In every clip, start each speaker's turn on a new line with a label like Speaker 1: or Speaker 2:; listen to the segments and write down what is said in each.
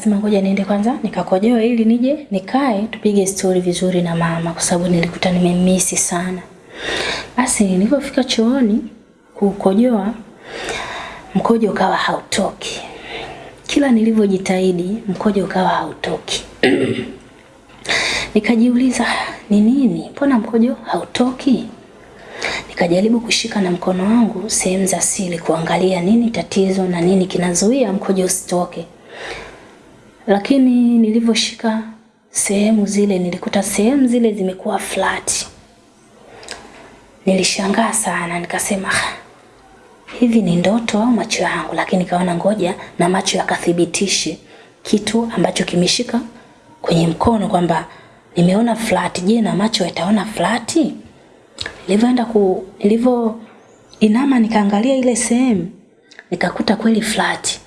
Speaker 1: nikasema ngoja niende kwanza nikakojoa ili nije nikae tupige stori vizuri na mama kwa sababu nilikuta nimemisi sana. Basi nilipofika chooni kukojoa mkojo ukawa hautoki. Kila nilivyojitahidi mkojo ukawa hautoki. Nikajiuliza ni nini? Mbona mkojo hautoki? Nikajaribu kushika na mkono wangu sehemu za siri kuangalia nini tatizo na nini kinazuia mkojo usitoke. Lakini nilivyoshika sehemu zile nilikuta sehemu zile zimekuwa flat. Nilishangaa sana nikasema "Ah, hivi ni ndoto au macho yangu? Lakini kaona ngoja na macho yakathibitishe kitu ambacho kimeshika kwenye mkono kwamba nimeona flat. Je, na macho yataona flat? Nilivyoenda ku nilivyo inama nikaangalia ile sehemu nikakuta kweli flat.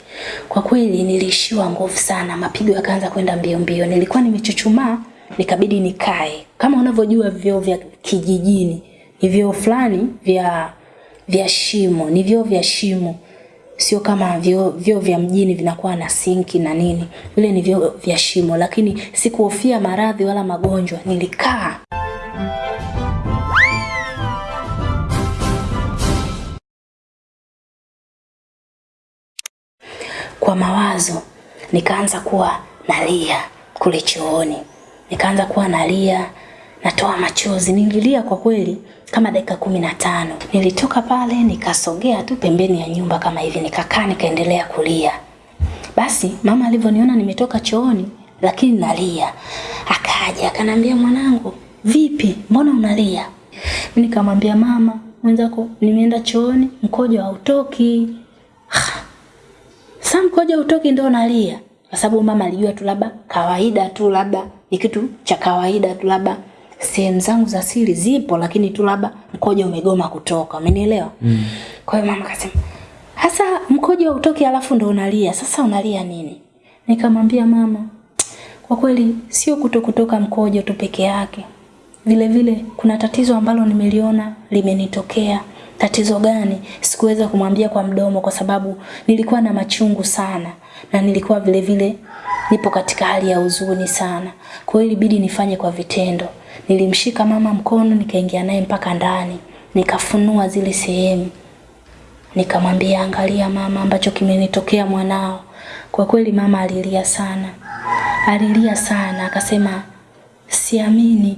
Speaker 1: Kwa kweli nilishiwa nguvu sana, mapigo yakaanza kwenda mbio mbio. Nilikuwa nimechuchumaa, nikabidi nikae. Kama unavyojua vyoo vya kijijini, ni vyoo fulani vya vya shimo, ni vyoo vya shimo. Sio kama vyoo vyoo vya mjini vinakuwa na sinki na nini. Vile ni vyoo vya shimo, lakini sikuhofia maradhi wala magonjwa. Nilikaa kwa mawazo nikaanza kuwa nalia kule chooni, nikaanza kuwa nalia, natoa machozi. Nililia kwa kweli kama dakika kumi na tano. Nilitoka pale nikasogea tu pembeni ya nyumba kama hivi, nikakaa nikaendelea kulia. Basi mama alivyoniona nimetoka chooni lakini nalia, akaja akanambia, mwanangu, vipi, mbona unalia? Nikamwambia mama, mwenzako nimeenda chooni mkojo hautoki. Sasa koja utoki ndo nalia. Kwa sababu mama alijua tu labda kawaida tu labda ni kitu cha kawaida tu labda sehemu zangu za siri zipo lakini tu labda mkojo umegoma kutoka. Umenielewa? Mm. Kwa hiyo mama akasema, "Hasa mkojo utoki alafu ndo unalia. Sasa unalia nini?" Nikamwambia mama, kwa kweli sio kuto kutoka mkojo tu peke yake. Vile vile kuna tatizo ambalo nimeliona limenitokea. Tatizo gani? Sikuweza kumwambia kwa mdomo kwa sababu nilikuwa na machungu sana na nilikuwa vile vile nipo katika hali ya huzuni sana. Kwa hiyo ilibidi nifanye kwa vitendo. Nilimshika mama mkono nikaingia naye mpaka ndani, nikafunua zile sehemu. Nikamwambia angalia mama ambacho kimenitokea mwanao. Kwa kweli mama alilia sana. Alilia sana akasema siamini.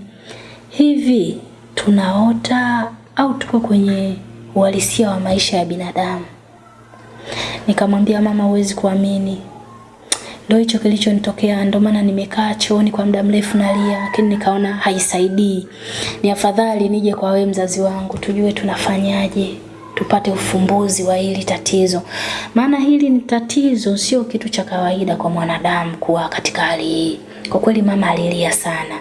Speaker 1: Hivi tunaota au tuko kwenye uhalisia wa maisha ya binadamu? Nikamwambia mama, huwezi kuamini, ndio hicho kilichonitokea. Ndio maana nimekaa chooni kwa muda mrefu nalia, lakini nikaona haisaidii, ni afadhali nije kwa wewe mzazi wangu, tujue tunafanyaje tupate ufumbuzi wa hili tatizo, maana hili ni tatizo, sio kitu cha kawaida kwa mwanadamu kuwa katika hali hii. Kwa kweli mama alilia sana.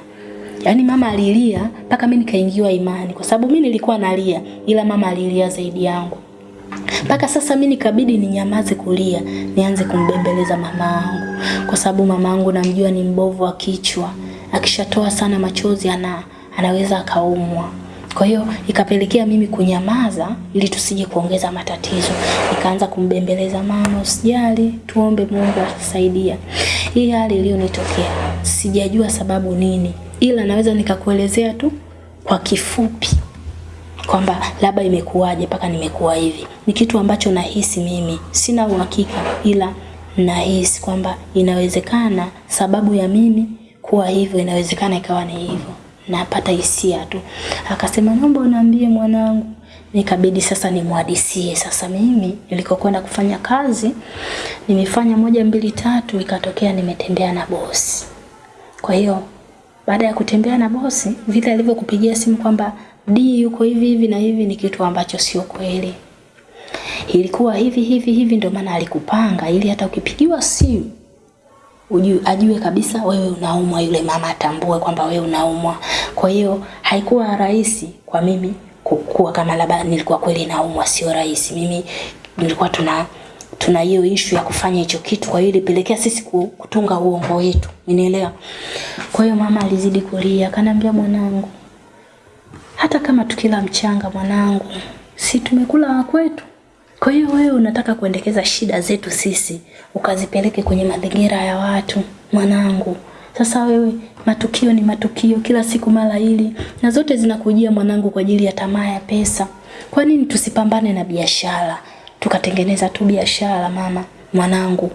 Speaker 1: Yaani mama alilia mpaka mimi nikaingiwa imani kwa sababu mimi nilikuwa nalia ila mama alilia zaidi yangu. Mpaka sasa mimi nikabidi ninyamaze kulia, nianze kumbembeleza mama yangu kwa sababu mama yangu namjua ni mbovu wa kichwa. Akishatoa sana machozi ana anaweza akaumwa. Kwa hiyo ikapelekea mimi kunyamaza ili tusije kuongeza matatizo. Nikaanza kumbembeleza mama, usijali, tuombe Mungu atusaidia. Hii hali iliyonitokea sijajua sababu nini, ila naweza nikakuelezea tu kwa kifupi kwamba labda imekuwaje mpaka nimekuwa hivi. Ni kitu ambacho nahisi mimi, sina uhakika, ila nahisi kwamba inawezekana sababu ya mimi kuwa hivyo, inawezekana ikawa ni hivyo napata hisia tu. Akasema naomba uniambie mwanangu. Nikabidi sasa nimwadisie. Sasa mimi nilikokwenda kufanya kazi, nimefanya moja mbili tatu, ikatokea nimetembea na bosi. Kwa hiyo baada ya kutembea na bosi, vile alivyokupigia simu kwamba D yuko hivi hivi na hivi, ni kitu ambacho sio kweli. Ilikuwa hivi hivi hivi, ndio maana alikupanga ili hata ukipigiwa simu ujue, ajue kabisa wewe unaumwa, yule mama atambue kwamba wewe unaumwa. Kwa hiyo haikuwa rahisi kwa mimi kukua kama labda nilikuwa kweli naumwa, sio rahisi. Mimi nilikuwa tuna tuna hiyo issue ya kufanya hicho kitu, kwa hiyo ilipelekea sisi kutunga uongo wetu, unielewa? Kwa hiyo mama alizidi kulia, akaniambia mwanangu, hata kama tukila mchanga mwanangu, si tumekula kwetu. Kwa hiyo wewe unataka kuendekeza shida zetu sisi ukazipeleke kwenye mazingira ya watu, mwanangu. Sasa wewe matukio ni matukio, kila siku mara hili, na zote zinakujia mwanangu kwa ajili ya tamaa ya pesa. Kwa nini tusipambane na biashara tukatengeneza tu biashara mama, mwanangu?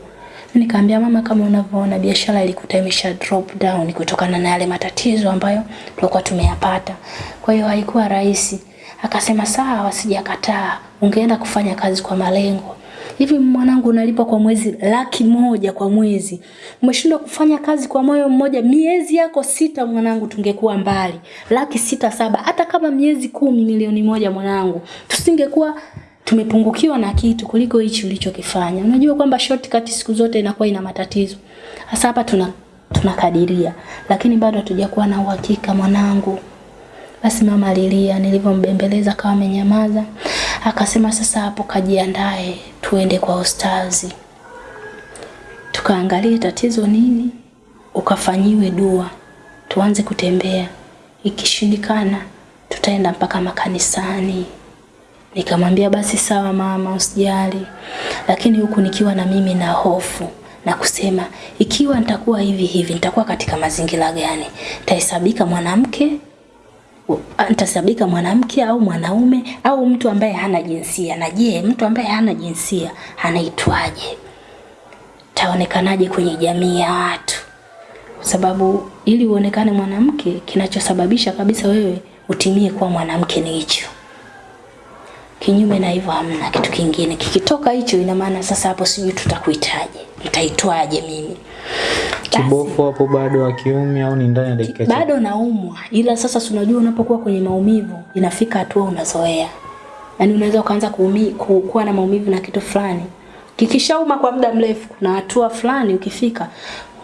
Speaker 1: Nikaambia mama, kama unavyoona biashara ilikuta imesha drop down kutokana na yale matatizo ambayo tulikuwa tumeyapata. Kwa hiyo haikuwa rahisi. Akasema sawa, sijakataa, ungeenda kufanya kazi kwa malengo. Hivi mwanangu, unalipwa kwa mwezi laki moja kwa mwezi, umeshindwa kufanya kazi kwa moyo mmoja miezi yako sita, mwanangu, tungekuwa mbali. Laki sita saba, hata kama miezi kumi, milioni moja, mwanangu, tusingekuwa tumepungukiwa na kitu kuliko hichi ulichokifanya. Unajua kwamba shortcut siku zote inakuwa ina matatizo. Hasa hapa tuna tunakadiria, lakini bado hatujakuwa na uhakika mwanangu. Basi mama alilia, nilivyombembeleza kama amenyamaza. Akasema sasa hapo kajiandae, tuende kwa ustazi. Tukaangalie tatizo nini, ukafanyiwe dua, tuanze kutembea. Ikishindikana tutaenda mpaka makanisani. Nikamwambia basi sawa mama, usijali. Lakini huku nikiwa na mimi na hofu na kusema ikiwa nitakuwa hivi hivi, nitakuwa katika mazingira gani? Nitahesabika mwanamke nitasabika mwanamke au mwanaume au mtu ambaye hana jinsia. Na je, mtu ambaye hana jinsia anaitwaje? Taonekanaje kwenye jamii ya watu? Kwa sababu ili uonekane mwanamke, kinachosababisha kabisa wewe utimie kuwa mwanamke ni hicho. Kinyume na hivyo hamna kitu kingine. Kikitoka hicho, ina maana sasa hapo sijui tutakuitaje, nitaitwaje mimi?
Speaker 2: Kibofu hapo bado wa kiume au ni ndani ya dakika chache?
Speaker 1: bado naumwa, ila sasa si unajua unapokuwa kwenye maumivu inafika hatua unazoea, yani unaweza ukaanza kuumia kuwa na maumivu na kitu fulani, kikishauma kwa muda mrefu, kuna hatua fulani ukifika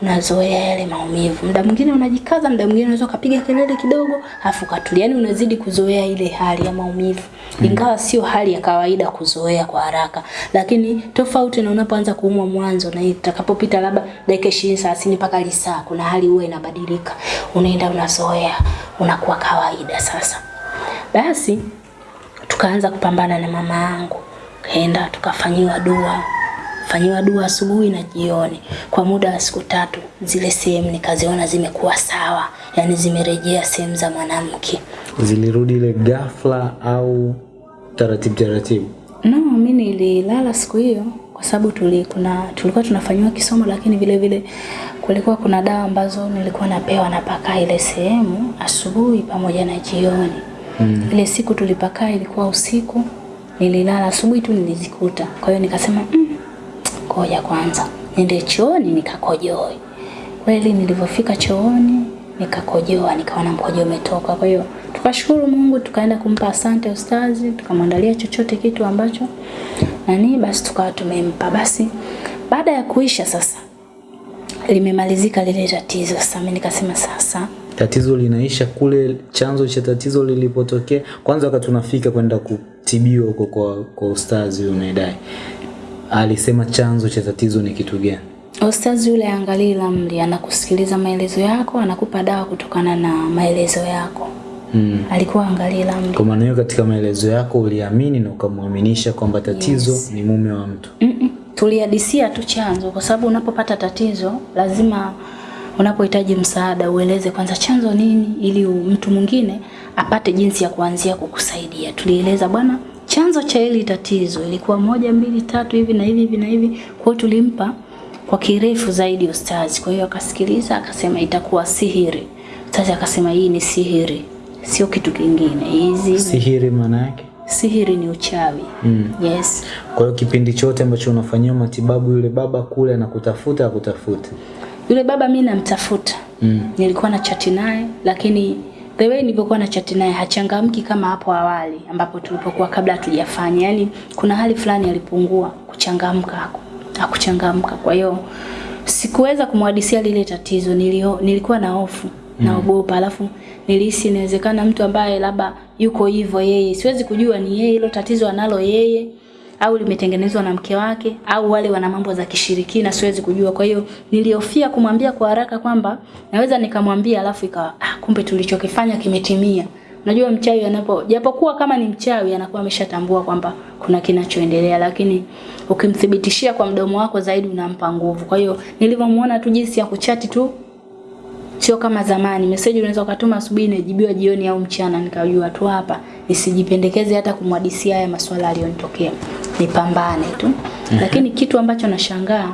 Speaker 1: unazoea yale maumivu. Muda mwingine unajikaza, muda mwingine unaweza ukapiga kelele kidogo, afu katuli. yaani unazidi kuzoea ile hali ya maumivu, ingawa sio hali ya kawaida kuzoea kwa haraka, lakini tofauti na unapoanza kuumwa mwanzo na itakapopita labda dakika 20 30 mpaka lisaa, kuna hali huwa inabadilika, unaenda unazoea, unakuwa kawaida sasa. Basi tukaanza kupambana na mama yangu, kaenda tukafanyiwa dua fanyiwa dua asubuhi na jioni kwa muda wa siku tatu. Zile sehemu nikaziona zimekuwa sawa, yani zimerejea sehemu za mwanamke.
Speaker 2: Zilirudi ile ghafla au taratibu taratibu?
Speaker 1: No, mimi nililala siku hiyo kwa sababu tuli, kuna, tulikuwa tunafanyiwa kisomo, lakini vile vile kulikuwa kuna dawa ambazo nilikuwa napewa napaka ile sehemu asubuhi pamoja na jioni. Mm. Ile siku tulipakaa ilikuwa usiku, nililala asubuhi tu nilizikuta. Kwa hiyo nikasema mm, ngoja kwanza niende chooni nikakojoe. Kweli nilivyofika chooni nikakojoa, nikaona mkojo umetoka. Kwa hiyo tukashukuru Mungu, tukaenda kumpa asante ustazi, tukamwandalia chochote kitu ambacho nani, basi tukawa tumempa. Basi baada ya kuisha sasa, limemalizika lile tatizo. Sasa mimi nikasema sasa
Speaker 2: Tatizo linaisha kule, chanzo cha tatizo lilipotokea. Kwanza wakati tunafika kwenda kutibiwa huko kwa, kwa ustazi huyo unayedai, alisema chanzo cha tatizo ni kitu gani?
Speaker 1: Ustazi yule angalii lamli anakusikiliza maelezo yako, anakupa dawa kutokana na maelezo yako.
Speaker 2: Mm.
Speaker 1: Alikuwa angalii lamli
Speaker 2: Kwa maana hiyo katika maelezo yako uliamini na ukamwaminisha kwamba tatizo
Speaker 1: Yes.
Speaker 2: ni mume wa mtu.
Speaker 1: Mm-mm. Tulihadisia tu chanzo, kwa sababu unapopata tatizo lazima unapohitaji msaada ueleze kwanza chanzo nini, ili mtu mwingine apate jinsi ya kuanzia kukusaidia. Tulieleza bwana, chanzo cha hili tatizo ilikuwa moja mbili tatu hivi na hivi hivi na hivi. Kwa hiyo tulimpa kwa kirefu zaidi ustazi. Kwa hiyo akasikiliza, akasema itakuwa sihiri. Ustazi akasema hii ni sihiri, sio kitu kingine. Hizi
Speaker 2: Sihiri maana yake?
Speaker 1: sihiri ni uchawi.
Speaker 2: Mm.
Speaker 1: Yes.
Speaker 2: Kwa hiyo kipindi chote ambacho unafanyia matibabu yule baba kule anakutafuta akutafuta.
Speaker 1: Yule baba mi namtafuta.
Speaker 2: Mm.
Speaker 1: Nilikuwa na chati naye lakini the way nilivyokuwa na chat naye hachangamki kama hapo awali ambapo tulipokuwa kabla hatujafanya. Yaani kuna hali fulani alipungua kuchangamka hako. Hakuchangamka. Kwa hiyo sikuweza kumhadisia lile tatizo. Nilio, nilikuwa na hofu, naogopa. Alafu nilihisi inawezekana mtu ambaye labda yuko hivyo yeye, siwezi kujua ni yeye hilo tatizo analo yeye au limetengenezwa na mke wake au wale wana mambo za kishirikina, siwezi kujua. Kwa hiyo nilihofia kumwambia kwa haraka kwamba naweza nikamwambia alafu ikawa ah, kumbe tulichokifanya kimetimia. unajua mchawi anapo japokuwa kama ni mchawi anakuwa ameshatambua kwamba kuna kinachoendelea lakini ukimthibitishia kwa mdomo wako zaidi unampa nguvu kwa hiyo nilivyomuona tu jinsi ya kuchati tu sio kama zamani message unaweza ukatuma asubuhi inajibiwa jioni au mchana nikajua tu hapa nisijipendekeze hata kumwadisia haya maswala aliyonitokea nipambane tu Mm -hmm. lakini kitu ambacho nashangaa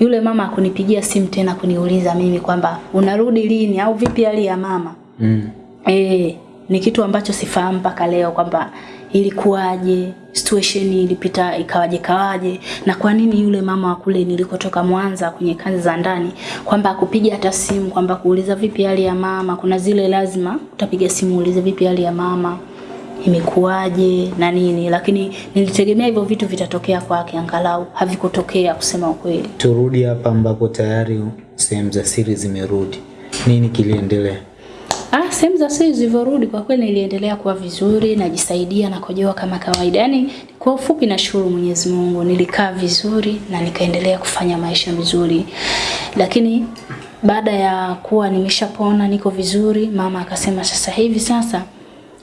Speaker 1: yule mama akunipigia simu tena kuniuliza mimi kwamba unarudi lini au vipi hali ya mama
Speaker 2: Mm.
Speaker 1: Eh, ni kitu ambacho sifahamu mpaka leo kwamba ilikuwaje, situation ilipita ikawaje kawaje na kwa nini yule mama wa kule nilikotoka Mwanza kwenye kazi za ndani kwamba akupiga hata simu kwamba kuuliza vipi hali ya mama, kuna zile lazima utapiga simu uulize vipi hali ya mama imekuwaje na nini, lakini nilitegemea hivyo vitu vitatokea kwake, angalau havikutokea kusema ukweli.
Speaker 2: turudi hapa ambapo tayari sehemu za siri zimerudi nini kiliendelea
Speaker 1: Ah, sehemu za siri zilivyorudi kwa kweli niliendelea kuwa vizuri, najisaidia na kojoa kama kawaida. Yaani kwa ufupi nashukuru Mwenyezi Mungu, nilikaa vizuri na nikaendelea kufanya maisha vizuri. Lakini baada ya kuwa nimeshapona niko vizuri, mama akasema sasa hivi sasa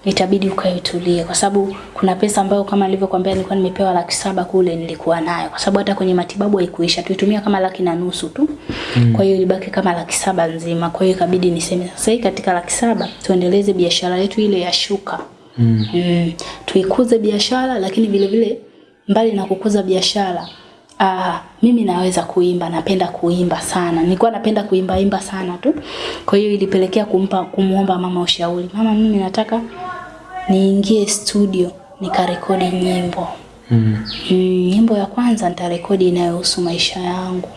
Speaker 1: itabidi ukae utulie kwa sababu kuna pesa ambayo kama nilivyokuambia nilikuwa nimepewa laki saba kule nilikuwa nayo kwa sababu hata kwenye matibabu haikuisha tuitumia kama laki na nusu tu mm. kwa hiyo ilibaki kama laki saba nzima kwa hiyo ikabidi niseme sasa hii katika laki saba tuendeleze biashara yetu ile ya shuka mm. Mm, tuikuze biashara lakini vile vile mbali na kukuza biashara Ah, mimi naweza kuimba, napenda kuimba sana. Nilikuwa napenda kuimba imba sana tu. Kwa hiyo ilipelekea kumpa kumuomba mama ushauri. Mama, mimi nataka niingie studio nikarekodi nyimbo.
Speaker 2: mm.
Speaker 1: Mm, nyimbo ya kwanza nitarekodi inayohusu maisha yangu.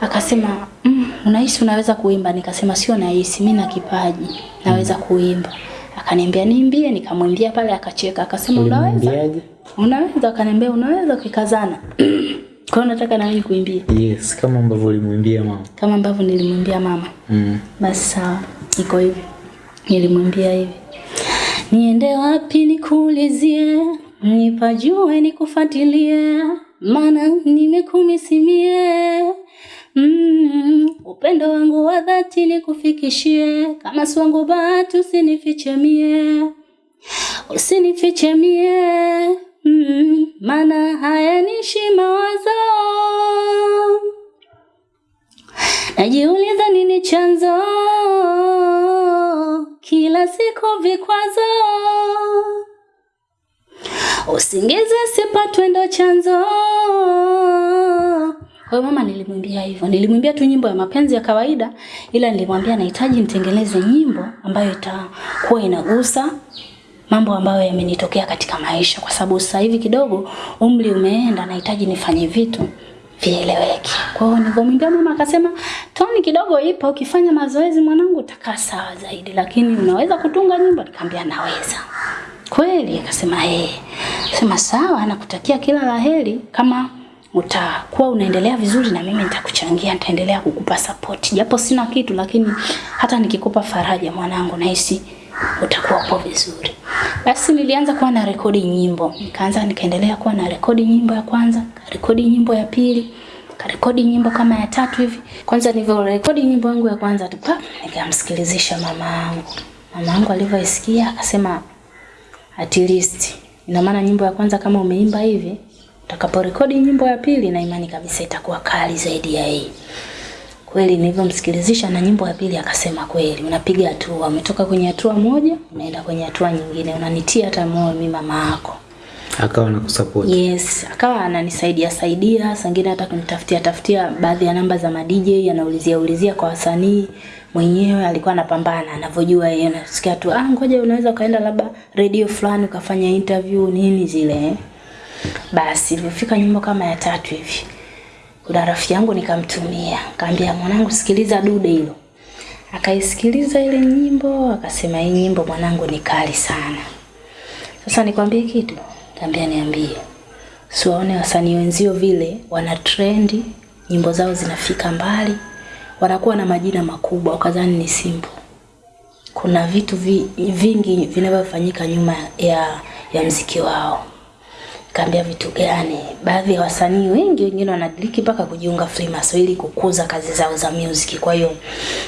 Speaker 1: Akasema, mm, unahisi unaweza kuimba? Nikasema sio nahisi, mimi na kipaji, naweza kuimba. Akaniambia niimbie, nikamwimbia pale akacheka. Akasema unaweza? Unaweza? Akaniambia unaweza kikazana Kwa hiyo nataka na mimi kuimbia
Speaker 2: yes kama ambavyo ulimwimbia mama
Speaker 1: kama ambavyo nilimwimbia mama.
Speaker 2: mm.
Speaker 1: Basi sawa, iko hivi. Nilimwimbia hivi, niende wapi nikuulizie, nipajue nikufuatilie, maana nimekumisimie. Mm, upendo wangu wa dhati nikufikishie, kama si wangu bahati usinifiche mie, usinifiche mie, mm, maana hayanishi mawazo. Najiuliza nini chanzo kila siku vikwazo, usingizi sipatwe ndo chanzo. Kwa mama nilimwimbia hivyo, nilimwimbia tu nyimbo ya mapenzi ya kawaida, ila nilimwambia nahitaji nitengeneze nyimbo ambayo itakuwa inagusa mambo ambayo yamenitokea katika maisha, kwa sababu sasa hivi kidogo umri umeenda, nahitaji nifanye vitu vieleweke. Kwa hiyo nilivyomwambia mama akasema, toni kidogo ipo, ukifanya mazoezi mwanangu utakaa sawa zaidi, lakini unaweza kutunga nyimbo? Nikamwambia naweza. Kweli akasema eh. Sema sawa, nakutakia kila la heri kama utakuwa unaendelea vizuri na mimi nitakuchangia, nitaendelea kukupa support. Japo sina kitu lakini hata nikikupa faraja mwanangu nahisi utakuwa upo vizuri. Basi nilianza kuwa na rekodi nyimbo. Nikaanza nikaendelea kuwa na rekodi nyimbo ya kwanza, rekodi nyimbo ya pili, karekodi nyimbo kama ya tatu hivi. Kwanza nilivyorekodi nyimbo yangu ya kwanza tu, nikamsikilizisha mama yangu. Mama yangu alivyoisikia akasema at least ina maana nyimbo ya kwanza kama umeimba hivi utakaporekodi nyimbo ya pili na imani kabisa itakuwa kali zaidi ya hii. Kweli nilivyomsikilizisha na nyimbo ya pili akasema kweli unapiga hatua, umetoka kwenye hatua moja unaenda kwenye hatua nyingine, unanitia hata moyo mimi mama yako.
Speaker 2: akawa na kusupport
Speaker 1: Yes, akawa ananisaidia saidia, sangine hata kunitafutia tafutia baadhi ya namba za ma DJ, anaulizia ulizia kwa wasanii mwenyewe alikuwa anapambana anavyojua yeye, anasikia tu ah, ngoja unaweza ukaenda labda radio fulani ukafanya interview nini zile. eh. Basi ilifika nyimbo kama ya tatu hivi. Kuna rafiki yangu nikamtumia, kaambia mwanangu, sikiliza dude hilo. Akaisikiliza ile nyimbo, akasema hii nyimbo mwanangu ni kali sana. Sasa nikwambie kitu, kaambia niambie. Siwaone wasanii wenzio vile wana trendi, nyimbo zao zinafika mbali, wanakuwa na majina makubwa, ukadhani ni simple. Kuna vitu vi, vingi vinavyofanyika nyuma ya ya mziki wao. Kaambia vitu gani? Baadhi ya wasanii wengi wengine wanadiriki mpaka kujiunga Freemason ili kukuza kazi zao za music. Kwa hiyo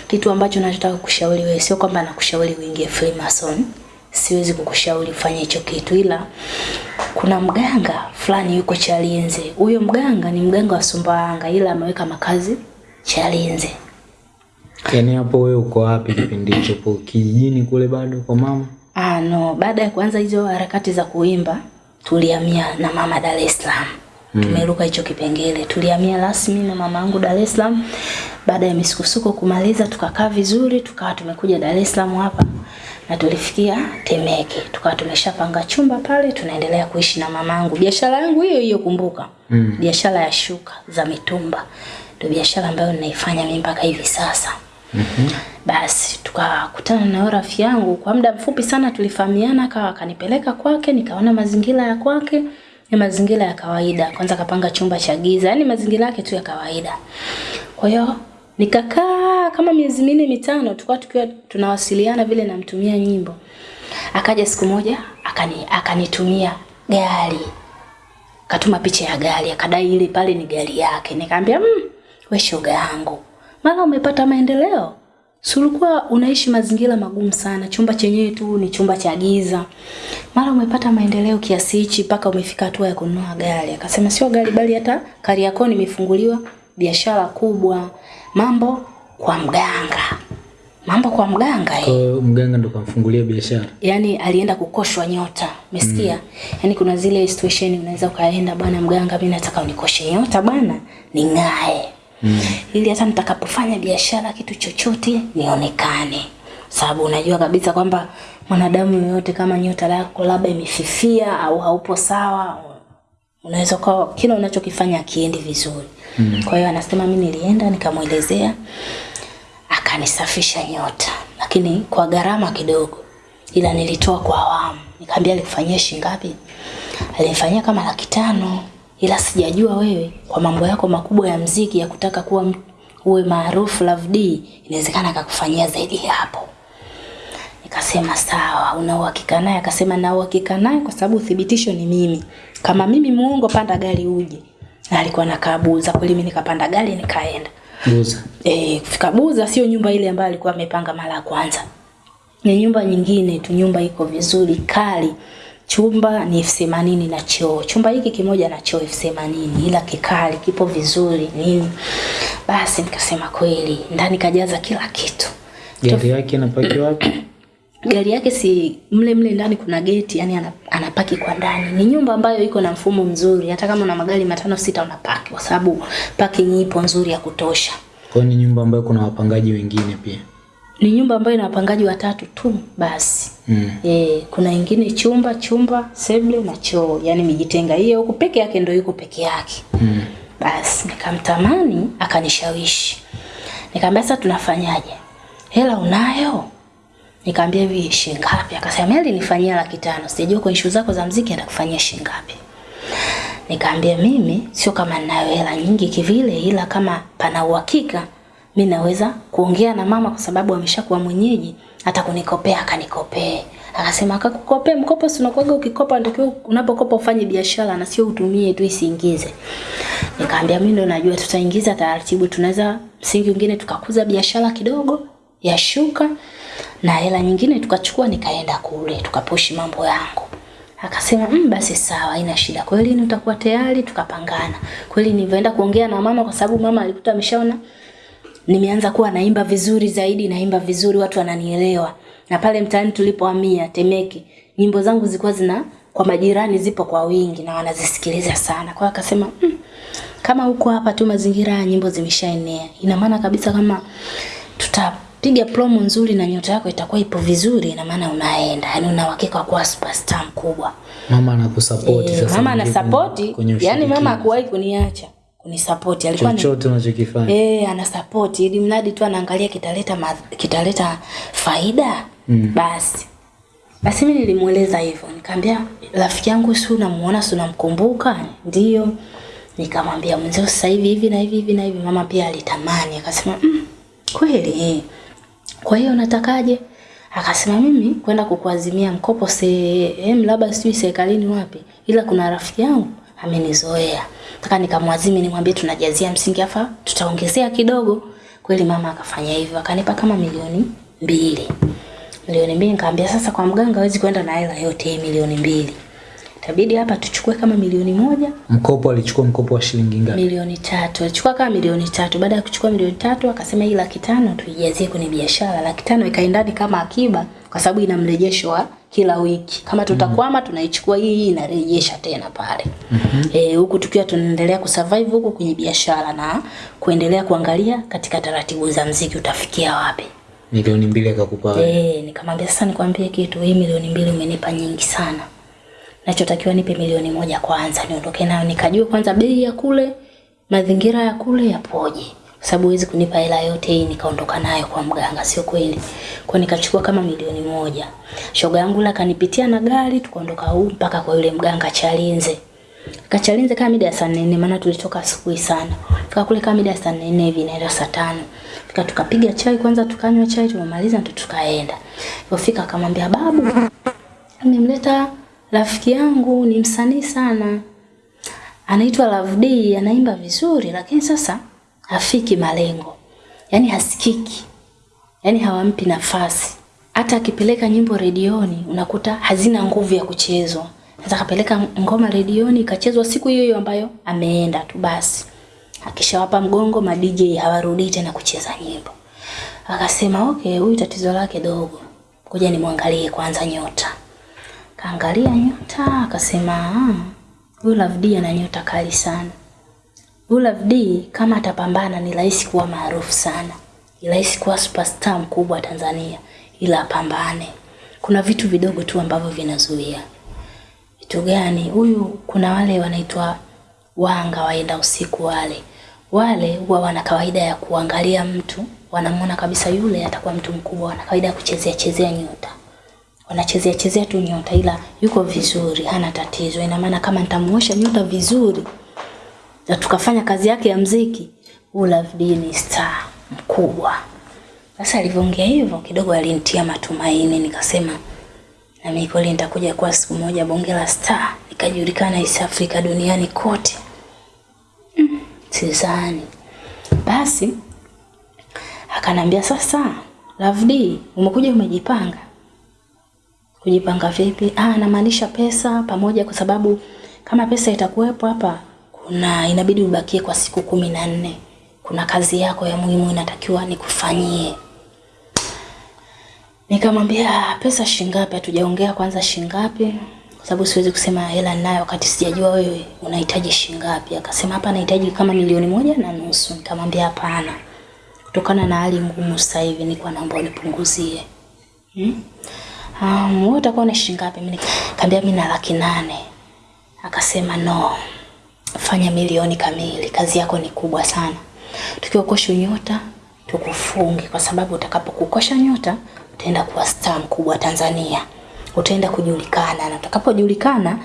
Speaker 1: kitu ambacho nachotaka kushauri wewe sio kwamba nakushauri uingie Freemason. siwezi kukushauri ufanye hicho kitu, ila kuna mganga fulani yuko Chalinze. Huyo mganga ni mganga wa Sumbawanga, ila ameweka makazi Chalinze.
Speaker 2: Yaani hapo wewe uko wapi kipindi hicho? Kijijini kule bado kwa mama?
Speaker 1: Ah, no, baada ya kuanza hizo harakati za kuimba tulihamia na mama Dar es Salaam. Mm. Tumeruka hicho kipengele, tulihamia rasmi na mama yangu Dar es Salaam. Baada ya misukosuko kumaliza, tukakaa vizuri, tukawa tumekuja Dar es Salaam hapa na tulifikia Temeke, tukawa tumeshapanga chumba pale, tunaendelea kuishi na mamangu. Biashara yangu hiyo hiyo, kumbuka,
Speaker 2: Mm.
Speaker 1: biashara ya shuka za mitumba ndio biashara ambayo ninaifanya mimi mpaka hivi sasa. Basi tukakutana na yule rafiki yangu kwa muda mfupi sana, tulifahamiana, akawa akanipeleka kwake, nikaona mazingira ya kwake ni mazingira ya kawaida. Kwanza kapanga chumba cha giza, yani mazingira yake tu ya kawaida. Kwa hiyo nikakaa kama miezi minne mitano, tukawa tukiwa tunawasiliana vile, namtumia nyimbo. Akaja siku moja akani akanitumia gari katuma picha ya gari akadai ile pale ni gari yake. Nikamwambia mmm, we shoga yangu, mara umepata maendeleo, si ulikuwa unaishi mazingira magumu sana, chumba chenyewe tu ni chumba cha giza, mara umepata maendeleo kiasi hichi mpaka umefika hatua ya kununua gari. Akasema sio gari, bali hata Kariakoo nimefunguliwa biashara kubwa, mambo kwa mganga, mambo kwa mganga eh.
Speaker 2: Kwa mganga ndo kamfungulia biashara.
Speaker 1: Yaani alienda kukoshwa nyota. Umesikia? Mm. Yaani kuna zile situation unaweza ukaenda bwana mganga mimi nataka unikoshe nyota bwana ning'ae mm. ili hata nitakapofanya biashara kitu chochote nionekane. Sababu unajua kabisa kwamba mwanadamu yoyote kama nyota lako labda imefifia au haupo sawa unaweza ukawa kila unachokifanya akiendi vizuri. Mm. kwa hiyo anasema mimi nilienda nikamwelezea akanisafisha nyota. Lakini kwa gharama kidogo. Ila nilitoa kwa awamu. Nikamwambia alikufanyia shilingi ngapi? Alinifanyia kama laki tano ila sijajua wewe kwa mambo yako makubwa ya mziki ya kutaka kuwa uwe maarufu Love D inawezekana akakufanyia zaidi ya hapo Nikasema sawa, una uhakika naye? Akasema na uhakika naye kwa sababu uthibitisho ni mimi. Kama mimi muongo, panda gari uje. Na alikuwa anakaa Buza, kweli mimi nikapanda gari nikaenda.
Speaker 2: Buza.
Speaker 1: Eh, kufika Buza sio nyumba ile ambayo alikuwa amepanga mara ya kwanza. Ni nyumba nyingine tu, nyumba iko vizuri kali. Chumba ni elfu themanini na choo. Chumba hiki kimoja na choo elfu themanini ila kikali, kipo vizuri nini. Basi nikasema kweli, ndani kajaza kila kitu.
Speaker 2: Gari yake inapaki wapi?
Speaker 1: gari yake si mle mle ndani kuna geti yani ana- anapaki kwa ndani ni nyumba ambayo iko na mfumo mzuri hata kama una magari matano sita unapaki kwa sababu parking ipo nzuri ya kutosha
Speaker 2: Kwa ni nyumba ambayo kuna wapangaji wengine pia.
Speaker 1: Ni nyumba ambayo ina wapangaji watatu tu basi.
Speaker 2: Mm.
Speaker 1: e, kuna ingine chumba chumba sebule na choo. Yani mijitenga hiyo huko peke yake ndio yuko peke yake.
Speaker 2: Mm.
Speaker 1: basi nikamtamani akanishawishi. Nikamwambia sasa tunafanyaje? Hela unayo? Nikamwambia hivi shilingi ngapi? Akasema mimi alinifanyia laki tano. Sijajua kwa issue zako za mziki atakufanyia shilingi ngapi. Nikamwambia mimi sio kama ninayo hela nyingi kivile ila kama pana uhakika mi naweza kuongea na mama kwa sababu ameshakuwa mwenyeji hata kunikopea akanikopee akasema akakukopea mkopo si unakuwaga ukikopa ndio unapokopa ufanye biashara na sio utumie tu isiingize Nikamwambia mimi ndo najua tutaingiza taratibu, tunaweza msingi mwingine tukakuza biashara kidogo ya shuka na hela nyingine tukachukua, nikaenda kule tukaposhi mambo yangu. Akasema mm, basi sawa, haina shida. Kweli ni utakuwa tayari? Tukapangana. Kweli nilivyoenda kuongea na mama, kwa sababu mama alikuta ameshaona nimeanza kuwa naimba vizuri zaidi, naimba vizuri, watu wananielewa. Na pale mtaani tulipohamia Temeke, nyimbo zangu zilikuwa zina kwa majirani zipo kwa wingi na wanazisikiliza sana. Kwa akasema mm, kama huko hapa tu mazingira ya nyimbo zimeshaenea, ina maana kabisa kama tutapiga promo nzuri na nyota yako itakuwa ipo vizuri, ina maana unaenda, yani una uhakika wa kuwa superstar mkubwa.
Speaker 2: Mama anakusupport
Speaker 1: e,
Speaker 2: sasa.
Speaker 1: mama
Speaker 2: anasupport,
Speaker 1: anasapoti, yani mama hakuwahi kuniacha kunisapoti, alikuwa ni
Speaker 2: chochote unachokifanya.
Speaker 1: Eh, ana support ili mradi tu anaangalia kitaleta kitaleta faida mm. basi. Basi mimi nilimueleza hivyo, nikamwambia rafiki yangu si unamuona si unamkumbuka? Ndio. Nikamwambia mzee sasa hivi hivi na hivi hivi na hivi mama pia alitamani akasema mm, kweli eh. Kwa hiyo unatakaje? Akasema mimi kwenda kukuazimia mkopo sehemu labda sijui serikalini wapi, ila kuna rafiki yangu amenizoea. Nataka nikamwazimi nimwambie tunajazia msingi afa tutaongezea kidogo. Kweli mama akafanya hivyo, akanipa kama milioni mbili. milioni mbili nikamwambia sasa kwa mganga hawezi kwenda na hela yote hii milioni mbili itabidi hapa tuchukue kama milioni moja
Speaker 2: Mkopo alichukua mkopo wa shilingi ngapi?
Speaker 1: milioni tatu alichukua kama milioni tatu baada ya kuchukua milioni tatu akasema hii laki tano tuijazie kwenye biashara laki tano ikaendani kama akiba kwa sababu ina mrejesho wa kila wiki kama tutakwama tunaichukua hii hii inarejesha tena pale mm -hmm. eh huku tukiwa tunaendelea kusurvive huku kwenye biashara na kuendelea kuangalia katika taratibu za mziki utafikia wapi
Speaker 2: Milioni mbili akakupa wewe.
Speaker 1: Eh, nikamwambia sasa nikwambie kitu, hii milioni mbili umenipa nyingi sana. Nachotakiwa nipe milioni moja kwanza niondoke nayo nikajua kwanza bei ya kule, mazingira ya kule yapoje. Sababu huwezi kunipa hela yote hii nikaondoka nayo kwa mganga, sio kweli. Kwa nikachukua kama milioni moja. Shoga yangu la kanipitia na gari tukaondoka huu mpaka kwa yule mganga Chalinze. Kachalinze kama mida ya saa nne maana tulitoka asubuhi sana. Fika kule kama mida ya saa nne hivi inaenda saa tano. Fika tukapiga chai kwanza tukanywa chai tumemaliza ndo tukaenda. Ilipofika akamwambia babu nimemleta rafiki yangu ni msanii sana. Anaitwa Love D, anaimba vizuri lakini sasa hafiki malengo. yani hasikiki. yani hawampi nafasi. Hata akipeleka nyimbo redioni unakuta hazina nguvu ya kuchezwa. Sasa akapeleka ngoma redioni ikachezwa siku hiyo hiyo ambayo ameenda tu basi. Akishawapa mgongo ma DJ hawarudi tena kucheza nyimbo. Akasema okay, huyu tatizo lake dogo. Ngoja nimwangalie kwanza nyota. Kaangalia nyota akasema ah, huyu Love D ana nyota kali sana. Love D kama atapambana ni rahisi kuwa maarufu sana. Ni rahisi kuwa superstar mkubwa Tanzania ila apambane. Kuna vitu vidogo tu ambavyo vinazuia. Vitu gani? Huyu kuna wale wanaitwa wanga waenda usiku wale. Wale huwa wana kawaida ya kuangalia mtu, wanamuona kabisa yule atakuwa mtu mkubwa, wana kawaida ya kuchezea chezea nyota. Wanachezea chezea tu nyota ila yuko vizuri, hana tatizo. Ina maana kama nitamuosha nyota vizuri na tukafanya kazi yake ya mziki, Love ni star mkubwa. Sasa alivyoongea hivyo kidogo alinitia matumaini, nikasema na mimi kweli nitakuja kuwa siku moja bonge la star, nikajulikana East Africa duniani kote. Mm, sizani. Basi akanambia sasa, D, umekuja umejipanga. Kujipanga vipi? Ah, namaanisha pesa pamoja, kwa sababu kama pesa itakuwepo hapa, kuna inabidi ubakie kwa siku kumi na nne. Kuna kazi yako ya muhimu inatakiwa nikufanyie. Nikamwambia pesa shingapi? Hatujaongea kwanza shingapi, kwa sababu siwezi kusema hela ninayo wakati sijajua wewe unahitaji shingapi. Akasema hapa nahitaji kama milioni moja na nusu. Nikamwambia hapana, kutokana na hali ngumu sasa hivi nilikuwa naomba unipunguzie. Hmm? Um, wewe utakuwa na shingapi? Mimi nikamwambia mimi na laki nane. Akasema no, fanya milioni kamili, kazi yako ni kubwa sana. Tukiokosha nyota tukufunge, kwa sababu utakapokukosha nyota utaenda kuwa star mkubwa Tanzania, utaenda kujulikana, na utakapojulikana,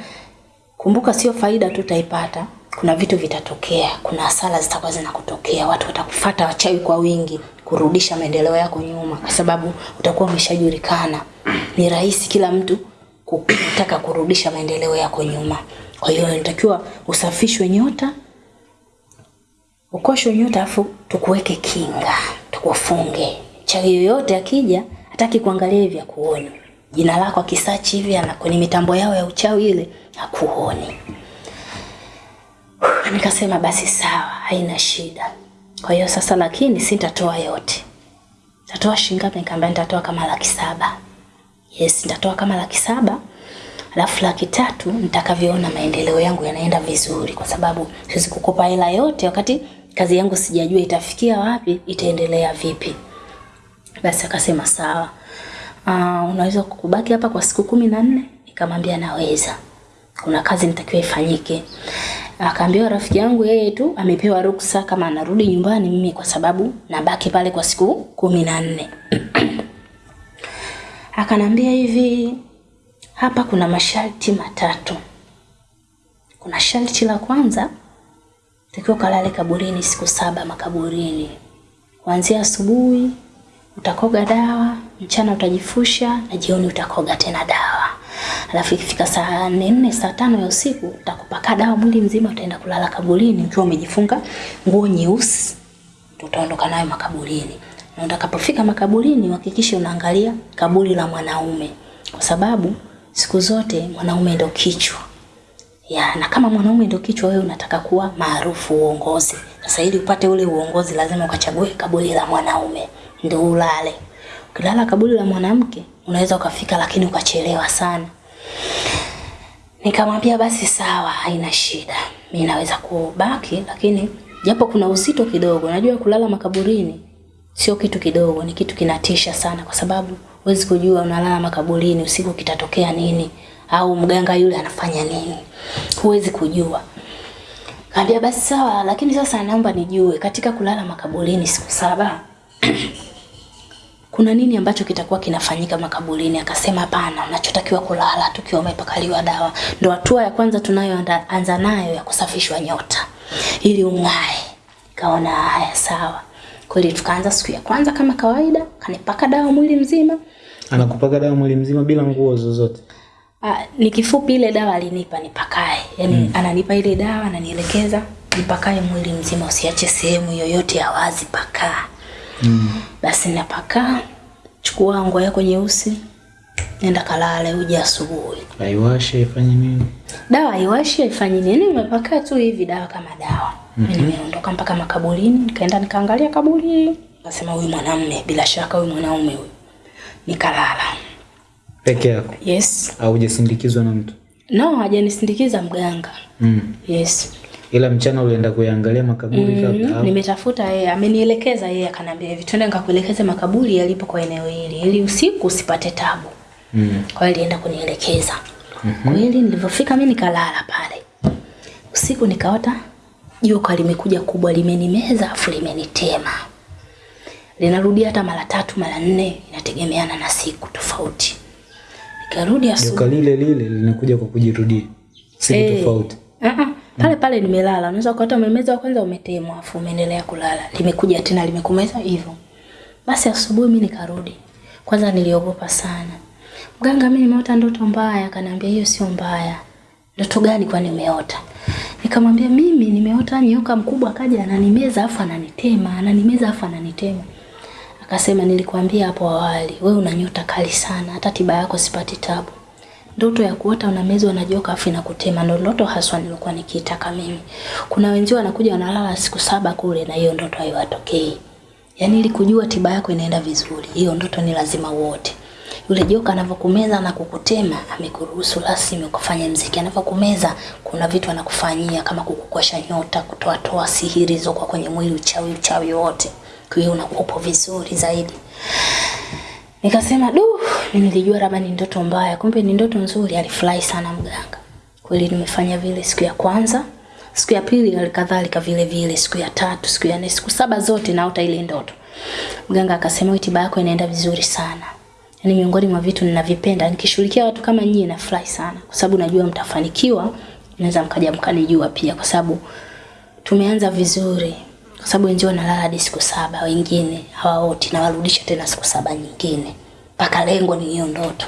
Speaker 1: kumbuka, sio faida tu utaipata, kuna vitu vitatokea, kuna hasara zitakuwa zinakutokea, watu watakufuata wachawi kwa wingi kurudisha maendeleo yako nyuma, kwa sababu utakuwa umeshajulikana. Ni rahisi kila mtu kutaka kurudisha maendeleo yako nyuma. Kwa hiyo inatakiwa usafishwe nyota, ukoshwe nyota, afu tukuweke kinga, tukufunge. Chawi yoyote akija hataki kuangalia hivi akuoni. Jina lako akisachi hivi ana kwenye mitambo yao ya uchawi ile hakuoni. Nikasema basi sawa, haina shida. Kwa hiyo sasa, lakini sitatoa yote. Nitatoa shilingi ngapi? Nikamwambia nitatoa kama laki saba. Yes, nitatoa kama laki saba. Alafu laki tatu nitakavyoona maendeleo yangu yanaenda vizuri, kwa sababu siwezi kukopa hela yote wakati kazi yangu sijajua itafikia wapi, itaendelea vipi. Basi akasema sawa. Uh, unaweza kubaki hapa kwa siku kumi na nne? Nikamwambia naweza, kuna kazi nitakiwa ifanyike. Akaambiwa rafiki yangu yeye tu amepewa ruksa kama anarudi nyumbani, mimi kwa sababu nabaki pale kwa siku kumi na nne. Akanambia hivi, hapa kuna masharti matatu. Kuna sharti la kwanza, takiwa kalale kaburini siku saba makaburini, kuanzia asubuhi utakoga dawa, mchana utajifusha na jioni utakoga tena dawa. Alafu ikifika saa nne saa tano ya usiku utakupaka dawa mwili mzima, utaenda kulala kaburini ukiwa umejifunga nguo nyeusi, utaondoka nayo makaburini. na utakapofika makaburini uhakikishe unaangalia kaburi la mwanaume, kwa sababu siku zote mwanaume ndio kichwa ya na kama mwanaume ndio kichwa, wewe unataka kuwa maarufu uongozi. Sasa ili upate ule uongozi, lazima ukachague kaburi la mwanaume ndio ulale. Ukilala kaburi la mwanamke unaweza ukafika, lakini ukachelewa sana. Nikamwambia basi sawa, haina shida, mi naweza kubaki, lakini japo kuna uzito kidogo. Najua kulala makaburini sio kitu kidogo, ni kitu kinatisha sana, kwa sababu huwezi kujua unalala makaburini usiku kitatokea nini, au mganga yule anafanya nini, huwezi kujua. Kaambia basi sawa, lakini sasa naomba nijue katika kulala makaburini siku saba kuna nini ambacho kitakuwa kinafanyika makaburini? Akasema hapana, unachotakiwa kulala tukiwa umepakaliwa dawa. Ndo hatua ya kwanza tunayoanza nayo ya kusafishwa nyota ili ung'ae. Kaona haya sawa. Kweli tukaanza siku ya kwanza kama kawaida, kanipaka dawa mwili mzima.
Speaker 2: Anakupaka dawa mwili mzima bila nguo zozote.
Speaker 1: Ah, ni kifupi ile dawa alinipa nipakae. Yaani mm. ananipa ile dawa ananielekeza nipakae mwili mzima usiache sehemu yoyote ya wazi pakaa.
Speaker 2: Mm.
Speaker 1: Basi napakaa, chukua nguo yako nyeusi, nenda kalale, uje asubuhi.
Speaker 2: Aiwashe ifanye nini?
Speaker 1: Dawa haiwashi haifanyi nini, umepakaa tu hivi dawa kama dawa. Mimi nimeondoka mpaka makaburini, nikaenda nikaangalia kaburi, nasema huyu mwanamume, bila shaka huyu mwanaume huyu. Nikalala.
Speaker 2: Peke yako
Speaker 1: Yes.
Speaker 2: au hujasindikizwa na mtu?
Speaker 1: No, hajanisindikiza mganga.
Speaker 2: Mm.
Speaker 1: Yes.
Speaker 2: Ila mchana ulienda kuyaangalia makaburi
Speaker 1: Mm,
Speaker 2: au?
Speaker 1: nimetafuta yeye, amenielekeza yeye, akaniambia hivi, twende nikakuelekeze makaburi yalipo kwa eneo hili, ili usiku usipate tabu.
Speaker 2: Mm.
Speaker 1: Kwa hiyo alienda kunielekeza. mm -hmm. Kweli nilivyofika mimi nikalala pale. Usiku nikaota joka limekuja kubwa limenimeza afu limenitema. Linarudia hata mara tatu mara nne inategemeana na siku tofauti. Nikarudi asubuhi.
Speaker 2: Joka lile lile linakuja kwa kujirudia. Siku
Speaker 1: hey.
Speaker 2: tofauti.
Speaker 1: Uh-uh. Pale pale nimelala. Unaweza kuota umemeza wa kwanza umetemwa afu umeendelea kulala. Limekuja tena limekumeza hivyo. Basi asubuhi mimi nikarudi. Kwanza niliogopa sana. Mganga, mimi nimeota ndoto mbaya. Akaniambia hiyo sio mbaya. Ndoto gani kwani umeota? Nikamwambia mimi nimeota nyoka mkubwa akaja ananimeza afu ananitema, ananimeza afu ananitema. Akasema nilikwambia hapo awali, wewe una nyota kali sana, hata tiba yako sipati tabu. Ndoto ya kuota unamezwa na joka afu inakutema ndo ndoto haswa nilikuwa nikiitaka mimi. Kuna wenzio wanakuja wanalala siku saba kule na hiyo ndoto haiwatokei. Yaani ili kujua tiba yako inaenda vizuri, hiyo ndoto ni lazima uote. Yule joka anavyokumeza na kukutema, amekuruhusu rasmi ukafanya mziki. Anavyokumeza, kuna vitu anakufanyia kama kukukosha nyota, kutoa toa sihiri zoko kwenye mwili, uchawi uchawi wote. Kwa hiyo unakuwa vizuri zaidi. Nikasema du, nilijua labda ni ndoto mbaya, kumbe ni ndoto nzuri. Alifurahi sana mganga. Kweli nimefanya vile siku ya kwanza, siku ya pili alikadhalika vile vile, siku ya tatu, siku ya nne, siku saba zote naota ile ndoto. Mganga akasema "Wewe tiba yako inaenda vizuri sana. Yaani miongoni mwa vitu ninavipenda nikishughulikia watu kama nyinyi nafurahi sana. Kwa sababu najua mtafanikiwa, naweza mkaja mkanijua pia. Kwa sababu tumeanza vizuri. Kwa sababu wenzio wanalala hadi siku saba, wengine hawaoti na warudisha tena siku saba nyingine, mpaka lengo ni hiyo ndoto.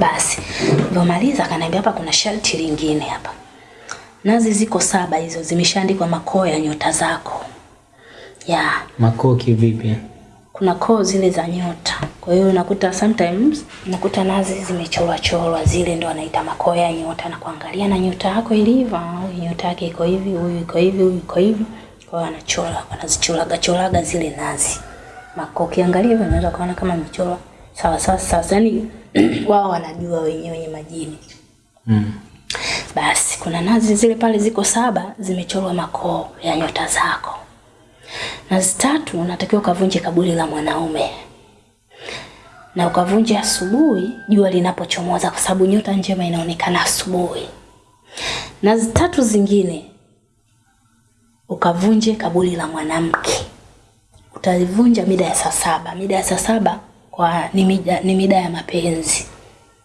Speaker 1: Basi nilivyomaliza akaniambia hapa kuna sharti lingine hapa, nazi ziko saba hizo zimeshaandikwa makoo ya nyota zako. Ya.
Speaker 2: Makoo vipi?
Speaker 1: Kuna koo zile za nyota. Kwa hiyo unakuta sometimes unakuta nazi zimechorwa chorwa, zile ndo anaita makoo ya nyota, na kuangalia na nyota yako ilivyo, ah, huyu nyota yake iko hivi, huyu iko hivi, huyu iko hivi. Kwa hiyo anachora, anazichoraga choraga zile nazi makoo. Ukiangalia hivyo unaweza kuona kama michoro sawa sawa sawa, yani wao wanajua wenyewe wenye majini.
Speaker 2: Mm.
Speaker 1: Basi kuna nazi zile pale ziko saba zimechorwa makoo ya nyota zako. Nazi zitatu unatakiwa ukavunje kaburi la mwanaume na ukavunje asubuhi jua linapochomoza, kwa sababu nyota njema inaonekana asubuhi. Na zitatu zingine ukavunje kaburi la mwanamke, utalivunja mida ya saa saba. Mida ya saa saba kwa ni mida, ni mida ya mapenzi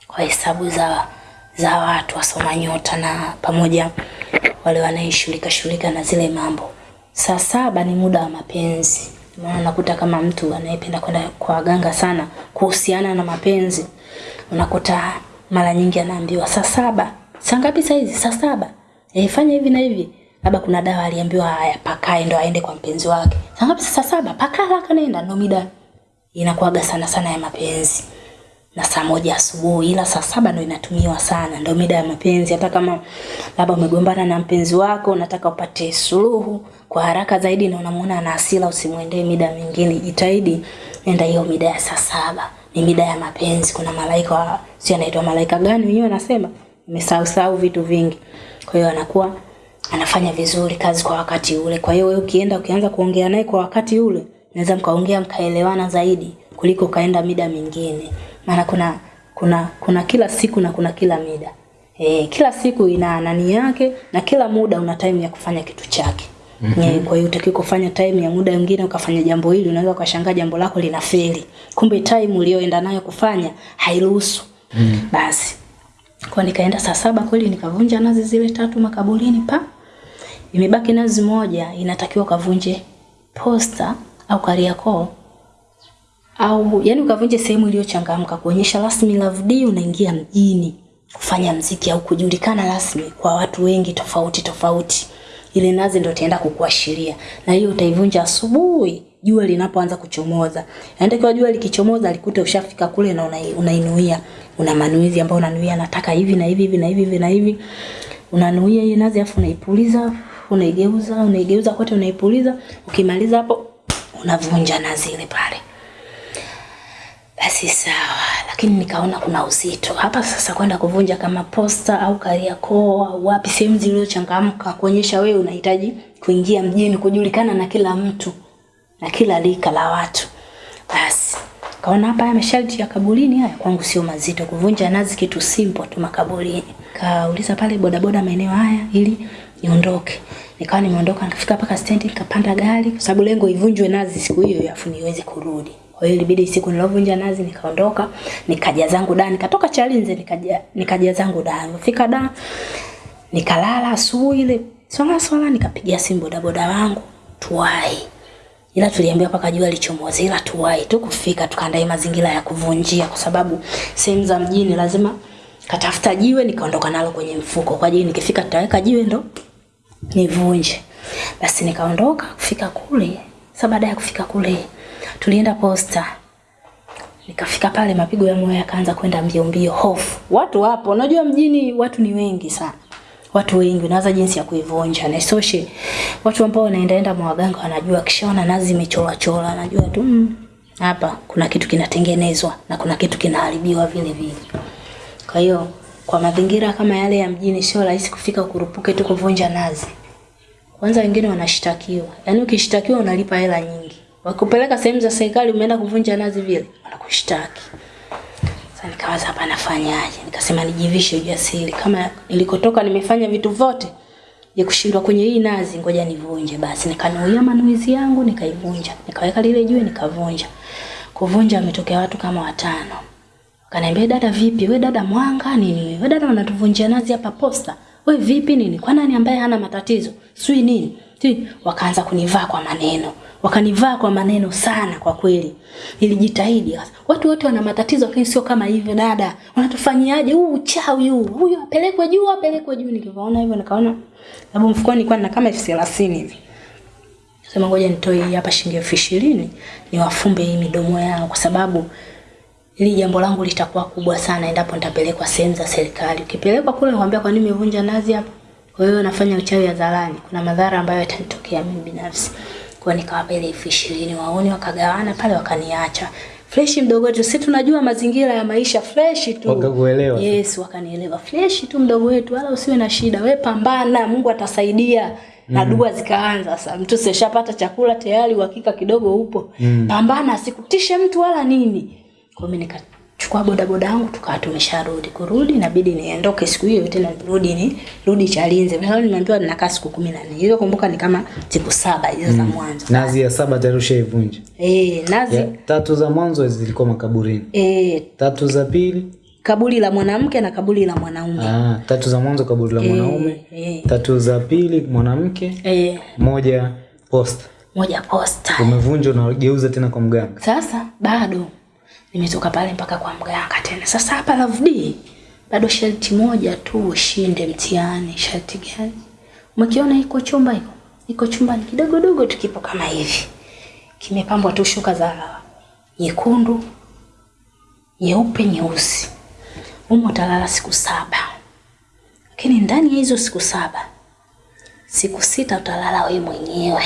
Speaker 1: kwa hesabu za za watu wasoma nyota na pamoja wale wanaishughulika shughulika na zile mambo. Saa saba ni muda wa mapenzi. Maana unakuta kama mtu anayependa kwenda kwa waganga sana kuhusiana na mapenzi, unakuta mara nyingi anaambiwa saa saba. Saa ngapi saa hizi? Saa saba. e, fanya hivi na hivi. labda kuna dawa aliambiwa haya pakae ndo aende kwa mpenzi wake. Saa ngapi? Saa saba. Pakaa haraka nenda, ndo mida inakuwaga sana sana ya mapenzi na saa moja asubuhi, ila saa saba ndo inatumiwa sana, ndo mida ya mapenzi. Hata kama labda umegombana na mpenzi wako, unataka upate suluhu kwa haraka zaidi na unamuona ana hasira, usimwendee mida mingine, jitahidi nenda hiyo mida ya saa saba. Ni mida ya mapenzi. Kuna malaika si anaitwa malaika gani wenyewe anasema, nimesahau sahau vitu vingi. Kwa hiyo anakuwa anafanya vizuri kazi kwa wakati ule. Kwa hiyo wewe ukienda ukianza kuongea naye kwa wakati ule, naweza mkaongea mkaelewana zaidi kuliko ukaenda mida mingine. Maana kuna kuna kuna kila siku na kuna kila mida. E, kila siku ina nani yake na kila muda una time ya kufanya kitu chake. Mm-hmm. Kwa hiyo utakiwa kufanya time ya muda mwingine ukafanya jambo hili, unaweza ukashangaa jambo lako linafeli. Kumbe time ulioenda nayo kufanya hairuhusu. Mm. -hmm. Basi kwa nikaenda saa saba kweli nikavunja nazi zile tatu makaburini pa. Imebaki nazi moja inatakiwa kavunje posta au Kariakoo au yani ukavunje sehemu iliyochangamka kuonyesha rasmi Love D unaingia mjini kufanya mziki au kujulikana rasmi kwa watu wengi tofauti tofauti. Ile nazi ndio itaenda kukuashiria. Na hiyo utaivunja asubuhi jua linapoanza kuchomoza. Kwa jua likichomoza likute ushafika kule na unai- unainuia. Una manuizi ambayo unanuia nataka hivi na hivi hivi na hivi hivi na hivi. Unanuia hiyo nazi afu unaipuliza, unaigeuza, unaigeuza kote unaipuliza. Ukimaliza hapo unavunja nazi ile pale. Basi sawa, lakini nikaona kuna uzito hapa sasa kwenda kuvunja kama posta au Kariakoo au wapi, sehemu zilizochangamka kuonyesha wewe unahitaji kuingia mjini, kujulikana na kila mtu na kila lika la watu. Basi kaona hapa haya masharti ya kaburini haya kwangu sio mazito, kuvunja nazi kitu simple tu makaburini. Kauliza pale bodaboda maeneo haya ili niondoke. Nikawa nimeondoka nikafika mpaka stendi nikapanda gari kwa sababu lengo ivunjwe nazi siku hiyo afu niweze kurudi. Kwa hiyo ilibidi siku nilovunja nazi nikaondoka, nikaja zangu da, nikatoka Chalinze nikaja nikaja zangu da. Nilifika da nikalala asubuhi ile swala swala nikapigia simu bodaboda wangu tuwai. Ila tuliambiwa paka jua lichomoze ila tuwai tu kufika tukaandae mazingira ya kuvunjia kwa sababu sehemu za mjini lazima katafuta jiwe nikaondoka nalo kwenye mfuko kwa ajili nikifika tutaweka jiwe ndo nivunje. Basi nikaondoka kufika kule. Sasa baada ya kufika kule tulienda posta. Nikafika pale mapigo ya moyo yakaanza kwenda mbio mbio, hofu. Watu wapo, unajua mjini watu ni wengi sana. Watu wengi unawaza jinsi ya kuivunja na isoshe. Watu ambao wanaendaenda mwaganga wanajua kishaona nazi imechora chora, anajua tu mm, hapa kuna kitu kinatengenezwa na kuna kitu kinaharibiwa vile vile. Kwa hiyo kwa mazingira kama yale ya mjini sio rahisi kufika kurupuke tu kuvunja nazi. Kwanza wengine wanashtakiwa. Yaani ukishtakiwa unalipa hela nyingi. Wakupeleka sehemu za serikali umeenda kuvunja nazi vile, wanakushtaki. Sasa nikawaza hapa nafanyaje? Nikasema nijivishe ujasiri. Kama nilikotoka nimefanya vitu vyote, je kushindwa kwenye hii nazi ngoja nivunje basi. Nikanuia manuizi yangu nikaivunja. Nikaweka lile jiwe nikavunja. Kuvunja wametokea watu kama watano. Kaniambia dada vipi? We dada mwanga nini? We dada unatuvunjia nazi hapa posta. We vipi nini? Kwa nani ambaye hana matatizo? Sui nini? Si wakaanza kunivaa kwa maneno. Wakanivaa kwa maneno sana kwa kweli. Nilijitahidi. Watu wote wana matatizo lakini sio kama hivyo dada. Wanatufanyiaje Huu uchawi huu. Huyu apelekwe juu, apelekwe juu. Nikivaona hivyo nikaona sababu mfukoni nilikuwa nina kama elfu thelathini hivi. Sema ngoja nitoe hii hapa shilingi elfu ishirini niwafumbe hii midomo yao kwa sababu ili jambo langu litakuwa kubwa sana endapo nitapelekwa sehemu za serikali. Ukipelekwa kule nikwambia kwa nini umevunja nazi hapa? Kwa hiyo nafanya uchawi hadharani. Kuna madhara ambayo yatanitokea mimi binafsi. Kwa hiyo nikawapa ile elfu ishirini waone wakagawana pale wakaniacha. Fresh mdogo wetu, si tunajua mazingira ya maisha fresh tu.
Speaker 2: Wakakuelewa.
Speaker 1: Yes, wakanielewa. Fresh tu mdogo wetu, wala usiwe na shida. We pambana, Mungu atasaidia. Na dua zikaanza sasa. Mtu sishapata chakula tayari, uhakika kidogo upo. Mm. Pambana, sikutishe mtu wala nini. Kwa mimi nikachukua bodaboda yangu tukawa tumesharudi. Kurudi inabidi niondoke siku hiyo tena nirudi ni rudi Chalinze. Mimi nimeambiwa ninakaa siku 14. Hizo kumbuka ni kama siku saba hizo za mwanzo.
Speaker 2: Nazi ya saba tayari ushaivunja.
Speaker 1: Eh, nazi
Speaker 2: Ya, tatu za mwanzo zilikuwa makaburini.
Speaker 1: eh
Speaker 2: Tatu za pili,
Speaker 1: kaburi la mwanamke na kaburi la mwanaume.
Speaker 2: ah, tatu za mwanzo kaburi la mwanaume.
Speaker 1: E.
Speaker 2: Tatu za pili mwanamke,
Speaker 1: Eh,
Speaker 2: moja posta.
Speaker 1: moja posta.
Speaker 2: Umevunja unageuza tena kwa mganga.
Speaker 1: Sasa bado nimetoka pale mpaka kwa mganga tena. Sasa hapa Love D bado sharti moja tu ushinde mtihani. Sharti gani? Mkiona iko chumba iko. Iko chumba kidogo dogo tu kipo kama hivi. Kimepambwa tu shuka za nyekundu, nyeupe, nyeusi. Humo utalala siku saba. Lakini ndani ya hizo siku saba, siku sita utalala wewe mwenyewe.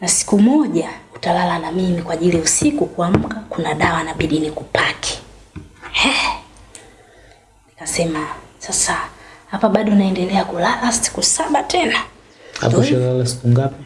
Speaker 1: Na siku moja utalala na mimi kwa ajili usiku kuamka kuna dawa nabidi nikupake. He. Nikasema sasa hapa bado naendelea kulala siku saba tena.
Speaker 2: Hapo shalala siku ngapi?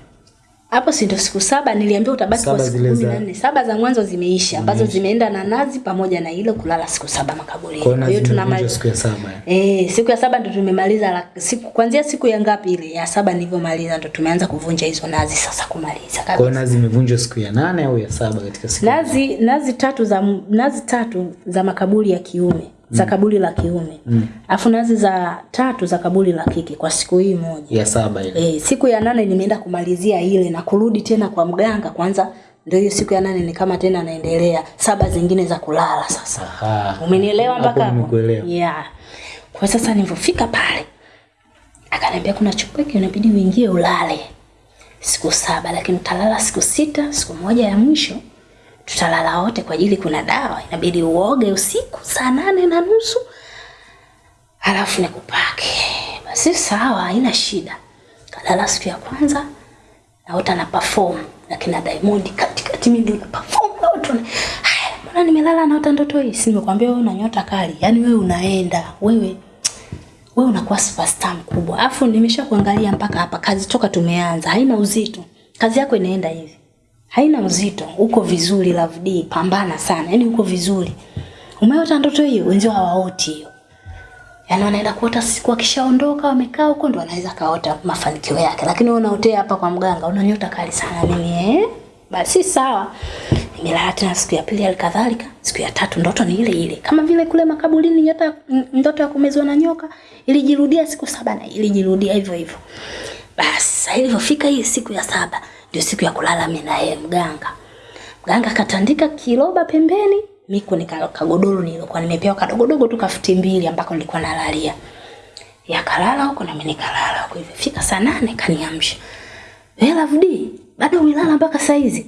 Speaker 1: Hapo si ndo siku saba niliambiwa utabaki
Speaker 2: Saba
Speaker 1: kwa siku kumi
Speaker 2: za-
Speaker 1: na nne. Saba za mwanzo zimeisha ambazo zimeenda na nazi pamoja na ile kulala siku saba makaburini.
Speaker 2: Kwa hiyo
Speaker 1: tunamaliza
Speaker 2: siku ya saba. eh?
Speaker 1: E, siku ya saba ndo tumemaliza la, siku kuanzia siku ya ngapi ile ya saba nilivyomaliza ndo tumeanza kuvunja hizo nazi sasa kumaliza
Speaker 2: Kwa nazi imevunjwa siku ya nane au ya saba katika siku?
Speaker 1: Nazi nazi tatu za nazi tatu za makaburi ya kiume za kaburi la kiume. afu nazi za tatu za kaburi la kike kwa siku hii moja.
Speaker 2: Ya saba ile.
Speaker 1: E, siku ya nane nimeenda kumalizia ile na kurudi tena kwa mganga kwanza ndio hiyo siku ya nane ni kama tena naendelea saba zingine za kulala sasa.
Speaker 2: Aha.
Speaker 1: Umenielewa mpaka hapo? Yeah. Kwa sasa nilivyofika pale akaniambia kuna chumba hiki inabidi uingie ulale siku saba, lakini utalala siku sita. Siku moja ya mwisho tutalala wote kwa ajili kuna dawa inabidi uoge usiku saa nane na nusu halafu nikupake. Basi sawa, haina shida. Kalala siku ya kwanza naota na perform na kina Diamond katikati, mimi ndio na perform na watu haya, mbona nimelala naota ndoto hii? Si nimekwambia wewe una nyota kali, yaani wewe unaenda wewe wewe unakuwa superstar mkubwa. Alafu nimeshakuangalia mpaka hapa, kazi toka tumeanza haina uzito, kazi yako inaenda hivi, haina uzito, uko vizuri. Love D, pambana sana, yaani uko vizuri. Umeota ndoto hiyo, wenzio hawaoti hiyo yaani wanaenda kuota siku akishaondoka wamekaa huko ndo wanaweza kaota mafanikio yake, lakini wewe unaotea hapa kwa mganga, una nyota kali sana mimi eh? Basi sawa, nimelala tena siku ya pili, alikadhalika siku ya tatu, ndoto ni ile ile, kama vile kule makaburini, nyota ndoto ya kumezwa na nyoka ilijirudia siku saba na ilijirudia hivyo hivyo. Basi ilivyofika hii siku ya saba, ndio siku ya kulala mimi na yeye mganga. Mganga katandika kiroba pembeni, miko ni ka- kagodoro nilikuwa nimepewa kadogodogo tu kafuti mbili ambako nilikuwa nalalia. Yakalala huko na mimi nikalala huko hivyo. Fika saa nane kaniamsha. Wewe Love D, bado umelala mpaka saa hizi?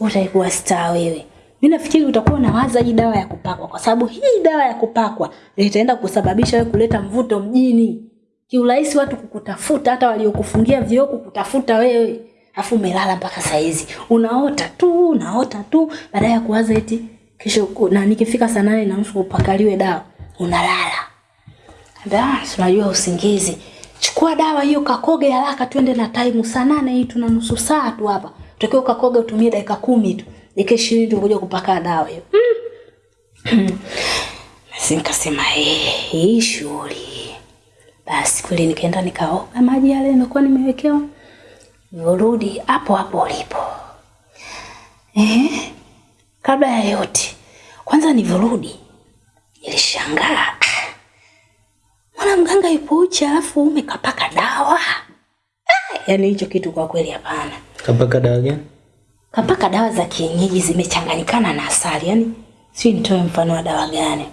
Speaker 1: Utaikuwa star wewe. Mimi nafikiri utakuwa unawaza hii dawa ya kupakwa kwa sababu hii dawa ya kupakwa itaenda kusababisha wewe kuleta mvuto mjini. Kiurahisi watu kukutafuta hata waliokufungia vioo kukutafuta wewe. Afu umelala mpaka saa hizi. Unaota tu, unaota tu baada ya kuwaza eti kesho na nikifika saa nane na nusu upakaliwe dawa. Unalala. Unajua usingizi. Chukua dawa hiyo kakoge haraka twende na time saa nane hii tuna nusu saa tu hapa. Tutakiwa kakoge utumie dakika kumi tu. Dakika 20 tu ngoja kupaka dawa hiyo. Basi nikasema eh, hii shughuli. Basi kweli nikaenda nikaoga maji yale nilikuwa nimewekewa. Nirudi hapo hapo ulipo. Eh? Kabla ya yote, kwanza nilivyorudi nilishangaa. Mwana mganga yupo uchi alafu umekapaka dawa. Ah, yani hicho kitu kwa kweli hapana.
Speaker 2: Kapaka dawa gani?
Speaker 1: Kapaka dawa za kienyeji zimechanganyikana na asali. yani si nitoe mfano wa dawa gani?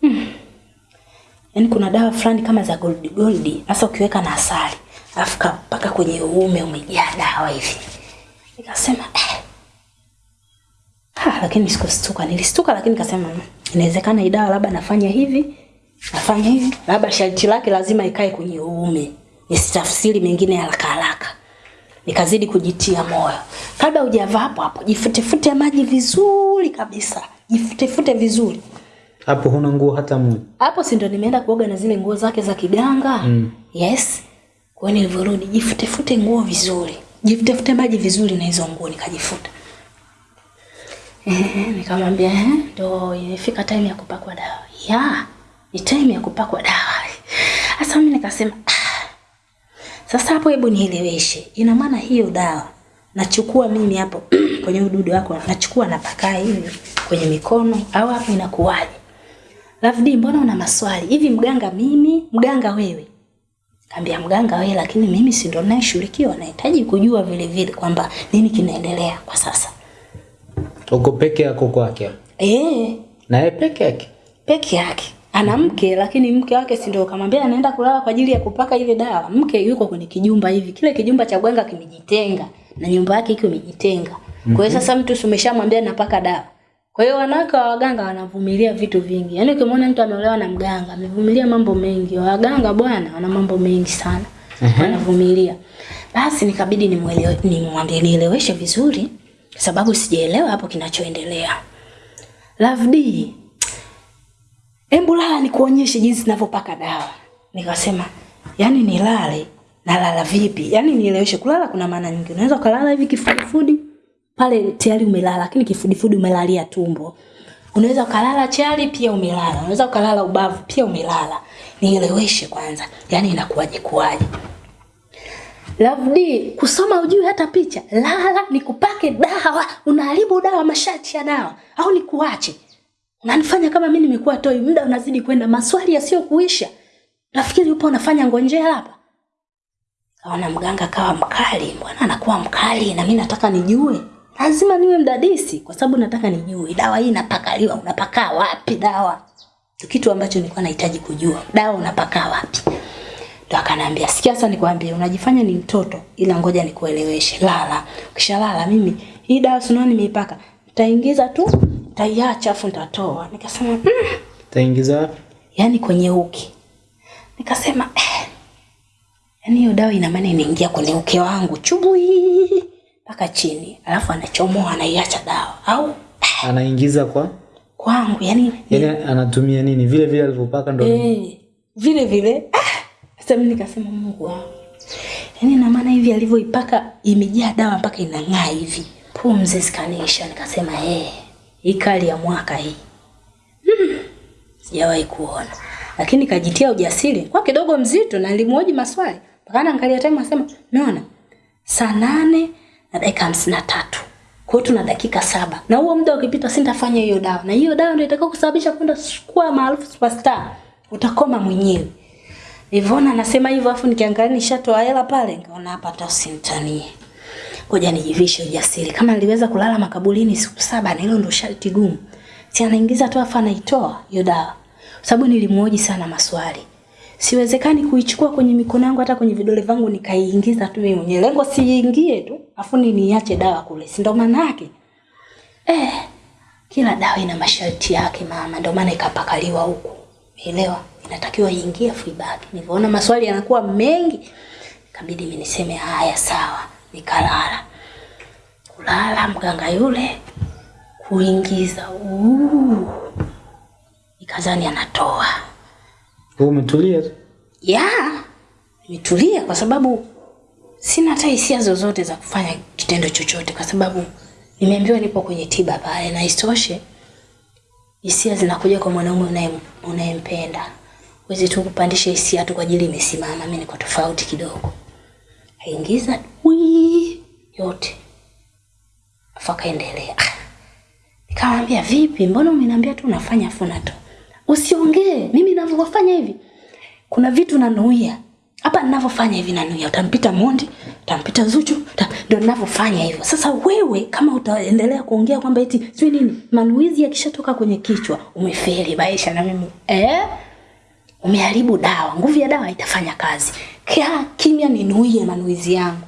Speaker 1: Hmm. Yaani kuna dawa fulani kama za gold gold, hasa ukiweka na asali, alafu mpaka kwenye uume umejaa dawa hivi. Nikasema eh. Ha, lakini sikustuka. Nilistuka lakini nikasema "Mm, inawezekana idawa dawa labda nafanya hivi, nafanya hivi, labda sharti lake lazima ikae kwenye uume. Nisitafsiri mengine haraka haraka. Nikazidi kujitia moyo. Kabla hujavaa hapo hapo, jifutefute maji vizuri kabisa. Jifutefute vizuri.
Speaker 2: Hapo huna nguo hata moja.
Speaker 1: Hapo si ndo nimeenda kuoga na zile nguo zake za kiganga.
Speaker 2: Mm.
Speaker 1: Yes. Kwa hiyo nilivyorudi jifutefute nguo vizuri. Jifutefute maji vizuri na hizo nguo nikajifuta. Eh, nikamwambia eh, ndo imefika time ya kupakwa dawa. Ya, ni time ya kupakwa dawa. Sasa mimi nikasema ah, sasa hapo hebu nieleweshe. Ina maana hiyo dawa nachukua mimi hapo kwenye ududu wako nachukua napakaa hivi kwenye mikono au hapo inakuwaje? Lafdi, mbona una maswali hivi? Mganga mimi, mganga wewe? Kaambia mganga wewe, lakini mimi si ndo ninayeshirikiwa, nahitaji kujua vile vile kwamba nini kinaendelea kwa sasa.
Speaker 2: Uko peke yako kwake.
Speaker 1: Eh,
Speaker 2: Na yeye peke yake.
Speaker 1: peke yake. ana mke lakini mke wake si ndio kamwambia anaenda kulala kwa ajili ya kupaka ile dawa. Mke yuko kwenye kijumba hivi, kile kijumba cha mganga kimejitenga na nyumba yake iko imejitenga. Kwa hiyo sasa mtu umeshamwambia napaka dawa. Kwa hiyo wanawake wa waganga wanavumilia vitu vingi. Yaani ukimwona mtu ameolewa na mganga, amevumilia mambo mengi. Waganga bwana wana mambo mengi sana. Wanavumilia. Basi nikabidi nimuelewe nimwambie nieleweshe vizuri sababu sijaelewa hapo kinachoendelea. Love D. Embu lala nikuonyeshe jinsi ninavyopaka dawa. Nikasema, "Yaani nilale nalala vipi? Yaani nieleweshe kulala kuna maana nyingi. Unaweza kulala hivi kifudifudi pale tayari umelala lakini kifudifudi umelalia tumbo. Unaweza ukalala chali pia umelala. Unaweza ukalala ubavu pia umelala. Nieleweshe kwanza. Yani inakuwaje kuwaje? Love D, kusoma ujui hata picha. Lala nikupake dawa, unaharibu dawa mashati ya dawa au nikuache? Unanifanya kama mimi nimekuwa toi, muda unazidi kwenda, maswali yasiyokuisha. Nafikiri upo unafanya ngonjea hapa. Kaona mganga kawa mkali, mbona anakuwa mkali na mimi nataka nijue. Lazima niwe mdadisi kwa sababu nataka nijue dawa hii inapakaliwa, unapakaa wapi dawa? Kitu ambacho nilikuwa nahitaji kujua. Dawa unapakaa wapi? Ndo akaniambia, sikia sasa nikwambie, unajifanya ni mtoto ila ngoja nikueleweshe. Lala. Ukishalala mimi hii dawa sunao nimeipaka. Nitaingiza tu, nitaiacha afu nitatoa. Nikasema, mm,
Speaker 2: Taingiza wapi?
Speaker 1: yani kwenye uke. Nikasema, eh, yani hiyo dawa ina maana inaingia kwenye uke wangu chubui mpaka chini, alafu anachomoa anaiacha dawa au
Speaker 2: Anaingiza kwa
Speaker 1: kwangu yani
Speaker 2: yani anatumia nini? Vile vile alivyopaka ndo
Speaker 1: Eh, vile vile ah, sasa mimi nikasema Mungu wangu. yani na maana hivi alivyoipaka imejaa dawa mpaka inang'aa hivi. Pumzi zikanisha nikasema eh, hii kali ya mwaka hii. Hmm, Sijawahi kuona. Lakini kajitia ujasiri kwa kidogo mzito na nilimhoji maswali. Mpaka angalia time asema, "Umeona? Saa nane na dakika hamsini na tatu. Kwa hiyo tuna dakika saba. Na huo muda ukipita sintafanya hiyo dawa. Na hiyo dawa ndio itakao kusababisha kwenda kuwa maarufu superstar. Utakoma mwenyewe. Nilivyoona anasema hivyo afu nikiangalia nishatoa hela pale nikaona hapa hata usinitanie. Ngoja nijivishe ujasiri. Kama niliweza kulala makaburini siku saba na hilo ndio sharti gumu. Si anaingiza tu afa anaitoa hiyo dawa. Sababu nilimhoji sana maswali. Siwezekani kuichukua kwenye mikono yangu hata kwenye vidole vangu nikaiingiza tu mimi mwenyewe. Lengo siingie tu afu ni niache dawa kule. Si ndo maana yake? Eh, kila dawa ina masharti yake mama, ndio maana ikapakaliwa huku. Umeelewa? Inatakiwa iingie afu ibaki. Nilivyoona maswali yanakuwa mengi, ikabidi mimi niseme haya sawa, nikalala. Kulala mganga yule kuingiza. Uu. Nikazani anatoa.
Speaker 2: Wewe umetulia tu.
Speaker 1: Yeah, nimetulia kwa sababu sina hata hisia zozote za kufanya kitendo chochote kwa sababu nimeambiwa nipo kwenye tiba pale na isitoshe hisia zinakuja kwa mwanaume unayempenda. Huwezi tu kupandisha hisia tu kwa ajili imesimama. Mimi niko tofauti kidogo. Aingiza wii yote. Afu akaendelea. Ah, Nikamwambia vipi, mbona umeniambia tu unafanya afu unatoa? Usiongee, mimi ninavyofanya hivi. Kuna vitu nanuia. Hapa ninavyofanya hivi nanuia. Utampita Mondi, utampita Zuchu, uta- ndio ninavyofanya hivyo. Sasa wewe kama utaendelea kuongea kwamba eti sio nini, manuizi yakishatoka kwenye kichwa, umefeli maisha na mimi. Eh? Umeharibu dawa. Nguvu ya dawa itafanya kazi. kia kimya ninuie manuizi yangu.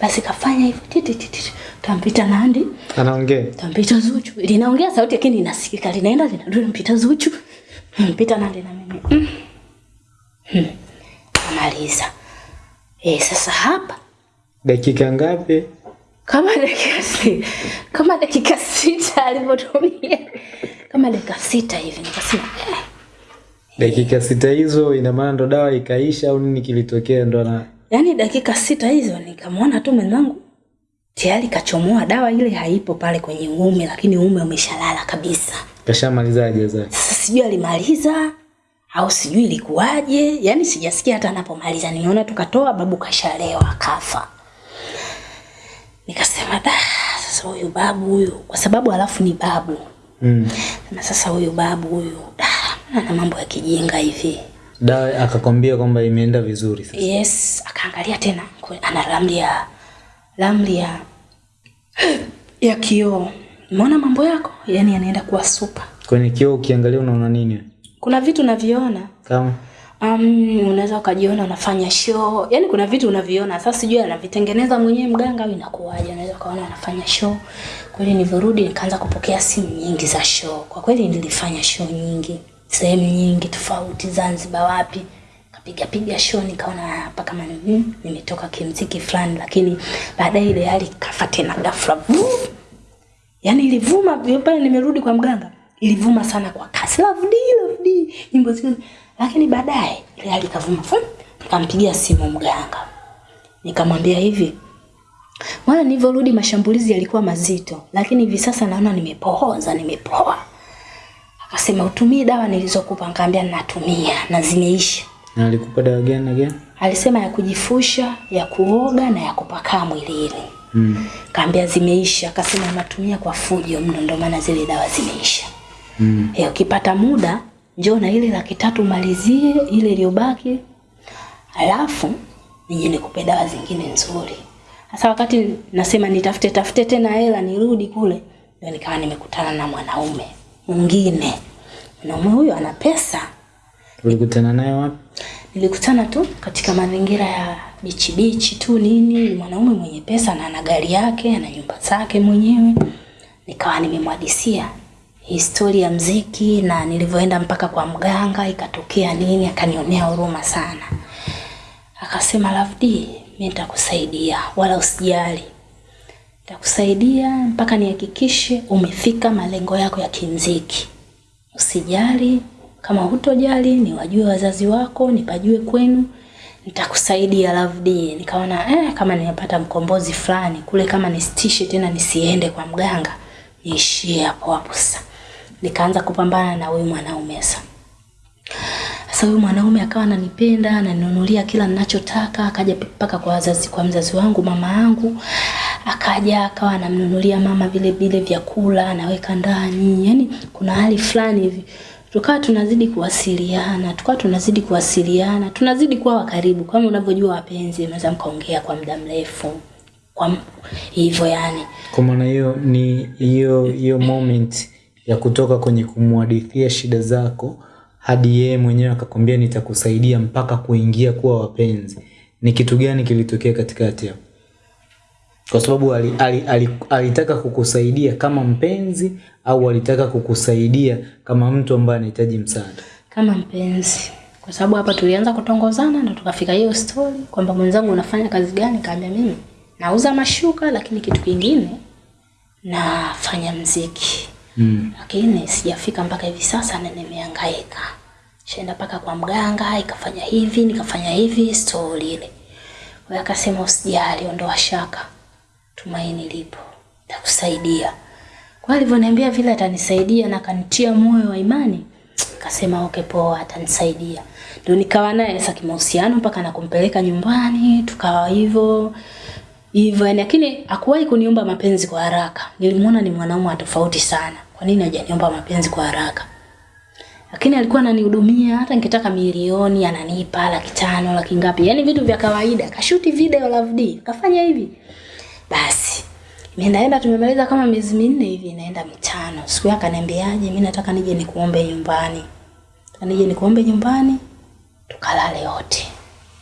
Speaker 1: Basi kafanya hivyo. Titi titi. tampita Nandi,
Speaker 2: Anaongea.
Speaker 1: Tampita Zuchu. Linaongea sauti lakini inasikika. Linaenda linarudi mpita Zuchu. Mpita nande na mimi. Hmm. Hmm. Amaliza. Eh, sasa hapa
Speaker 2: Dakika ngapi?
Speaker 1: kama dakika si, kama dakika sita alivyotumia kama dakika sita hivi nikasema eh,
Speaker 2: Dakika sita hizo ina maana ndo dawa ikaisha au nini kilitokea ndo na?
Speaker 1: yaani dakika sita hizo nikamwona tu mwenzangu tayari kachomoa dawa ile haipo pale kwenye uume lakini uume umeshalala kabisa.
Speaker 2: kashamalizaje sasa?
Speaker 1: Sasa sijui alimaliza au sijui ilikuwaje, yani sijasikia hata anapomaliza. Nimeona tukatoa babu kashalewa kafa. Nikasema da, sasa huyu babu huyu, kwa sababu alafu ni babu
Speaker 2: Mm.
Speaker 1: na sasa huyu babu huyu da, ana mambo ya kijinga hivi.
Speaker 2: Dawa akakwambia kwamba imeenda vizuri sasa.
Speaker 1: Yes, akaangalia tena ana ramli ya ramli ya ya kioo. Umeona mambo yako, yaani yanaenda kuwa super.
Speaker 2: Kwenye kioo ukiangalia unaona nini?
Speaker 1: kuna vitu unaviona.
Speaker 2: Kama?
Speaker 1: Um, unaweza ukajiona unafanya show. Yani kuna vitu unaviona. Sasa sijui anavitengeneza mwenyewe mganga au inakuwaje. Unaweza ukaona anafanya show. Kweli nilivyorudi nikaanza kupokea simu nyingi za show. Kwa kweli nilifanya show nyingi. Sehemu nyingi tofauti zanzibar wapi kapiga piga show nikaona "Ah, hapa kama mm, nimetoka kimziki fulani lakini baadaye ile hali kafa tena ghafla. Yani ilivuma pale nimerudi kwa mganga ilivuma sana kwa kasi. Love D, love D, nyimbo zile. Lakini baadaye ile hali kavuma, nikampigia simu mganga. Nikamwambia hivi mwana nilivyorudi mashambulizi yalikuwa mazito lakini hivi sasa naona nimepohoza nimepoa. Akasema utumie dawa nilizokupa. Nikaambia natumia na zimeisha
Speaker 2: na alikupa dawa gani na gani?
Speaker 1: alisema ya kujifusha ya kuoga na ya kupakaa mwilini
Speaker 2: Mm.
Speaker 1: kaambia zimeisha akasema anatumia kwa fujo mno ndio maana zile dawa zimeisha
Speaker 2: Mm.
Speaker 1: Eh, ukipata muda njoo na ile laki tatu malizie ile iliyobaki alafu nije nikupe dawa zingine nzuri sasa wakati nasema nitafute tafute tena hela nirudi kule ndio nikawa nimekutana na mwanaume mwingine mwanaume huyo ana pesa
Speaker 2: Ulikutana naye wapi?
Speaker 1: Nilikutana tu katika mazingira ya bichi bichi tu nini mwanaume mwenye pesa na ana gari yake ana nyumba zake mwenyewe. Nikawa nimemwadisia historia ya mziki na nilivyoenda mpaka kwa mganga ikatokea nini akanionea huruma sana. Akasema D mimi nitakusaidia wala usijali. Nitakusaidia mpaka nihakikishe umefika malengo yako ya kimziki. Usijali kama hutojali niwajue wazazi wako nipajue kwenu nitakusaidia Love dear. nikaona eh, kama nimepata mkombozi fulani kule kama nisitishe tena nisiende kwa mganga niishie hapo hapo sasa. Nikaanza kupambana na huyu mwanaume sasa. Sasa huyu mwanaume akawa ananipenda ananinunulia kila ninachotaka akaja mpaka kwa wazazi kwa mzazi wangu mama yangu. Akaja akawa anamnunulia mama vile vile vyakula anaweka ndani. Yani kuna hali fulani hivi tukawa tunazidi kuwasiliana tukawa tunazidi kuwasiliana tunazidi kuwa wakaribu kama unavyojua wapenzi mnaweza mkaongea kwa muda mrefu kwa hivyo yani
Speaker 2: Kwa maana hiyo ni hiyo hiyo moment ya kutoka kwenye kumwadithia shida zako hadi yeye mwenyewe akakwambia nitakusaidia mpaka kuingia kuwa wapenzi. Ni kitu gani kilitokea katikati hapo? Kwa sababu alitaka ali, ali, ali, alitaka kukusaidia kama mpenzi au alitaka kukusaidia kama mtu ambaye anahitaji msaada.
Speaker 1: kama mpenzi. Kwa sababu hapa tulianza kutongozana na tukafika hiyo story kwamba mwenzangu unafanya kazi gani kaambia mimi nauza mashuka lakini kitu kingine nafanya mziki.
Speaker 2: Mm.
Speaker 1: lakini sijafika mpaka hivi sasa na nimehangaika. Shaenda mpaka kwa mganga ikafanya hivi nikafanya hivi story ile. Akasema usijali ondoa shaka tumaini lipo takusaidia kwa alivyoniambia vile atanisaidia na akanitia moyo wa imani kasema okay poa atanisaidia. Ndio nikawa naye sasa kimahusiano mpaka nakumpeleka nyumbani tukawa hivyo hivyo. Yani lakini hakuwahi kuniomba mapenzi kwa haraka. Nilimuona ni mwanaume tofauti sana. Kwa nini hajaniomba mapenzi kwa haraka? Lakini alikuwa ananihudumia hata nikitaka milioni ananipa laki tano laki ngapi. Yani vitu vya kawaida. Kashuti video Love D kafanya hivi basi Ninaenda tumemaliza kama miezi minne hivi naenda mitano. Siku yake akaniambiaje, mimi nataka nije nikuombe nyumbani. Nije nikuombe nyumbani tukalale wote.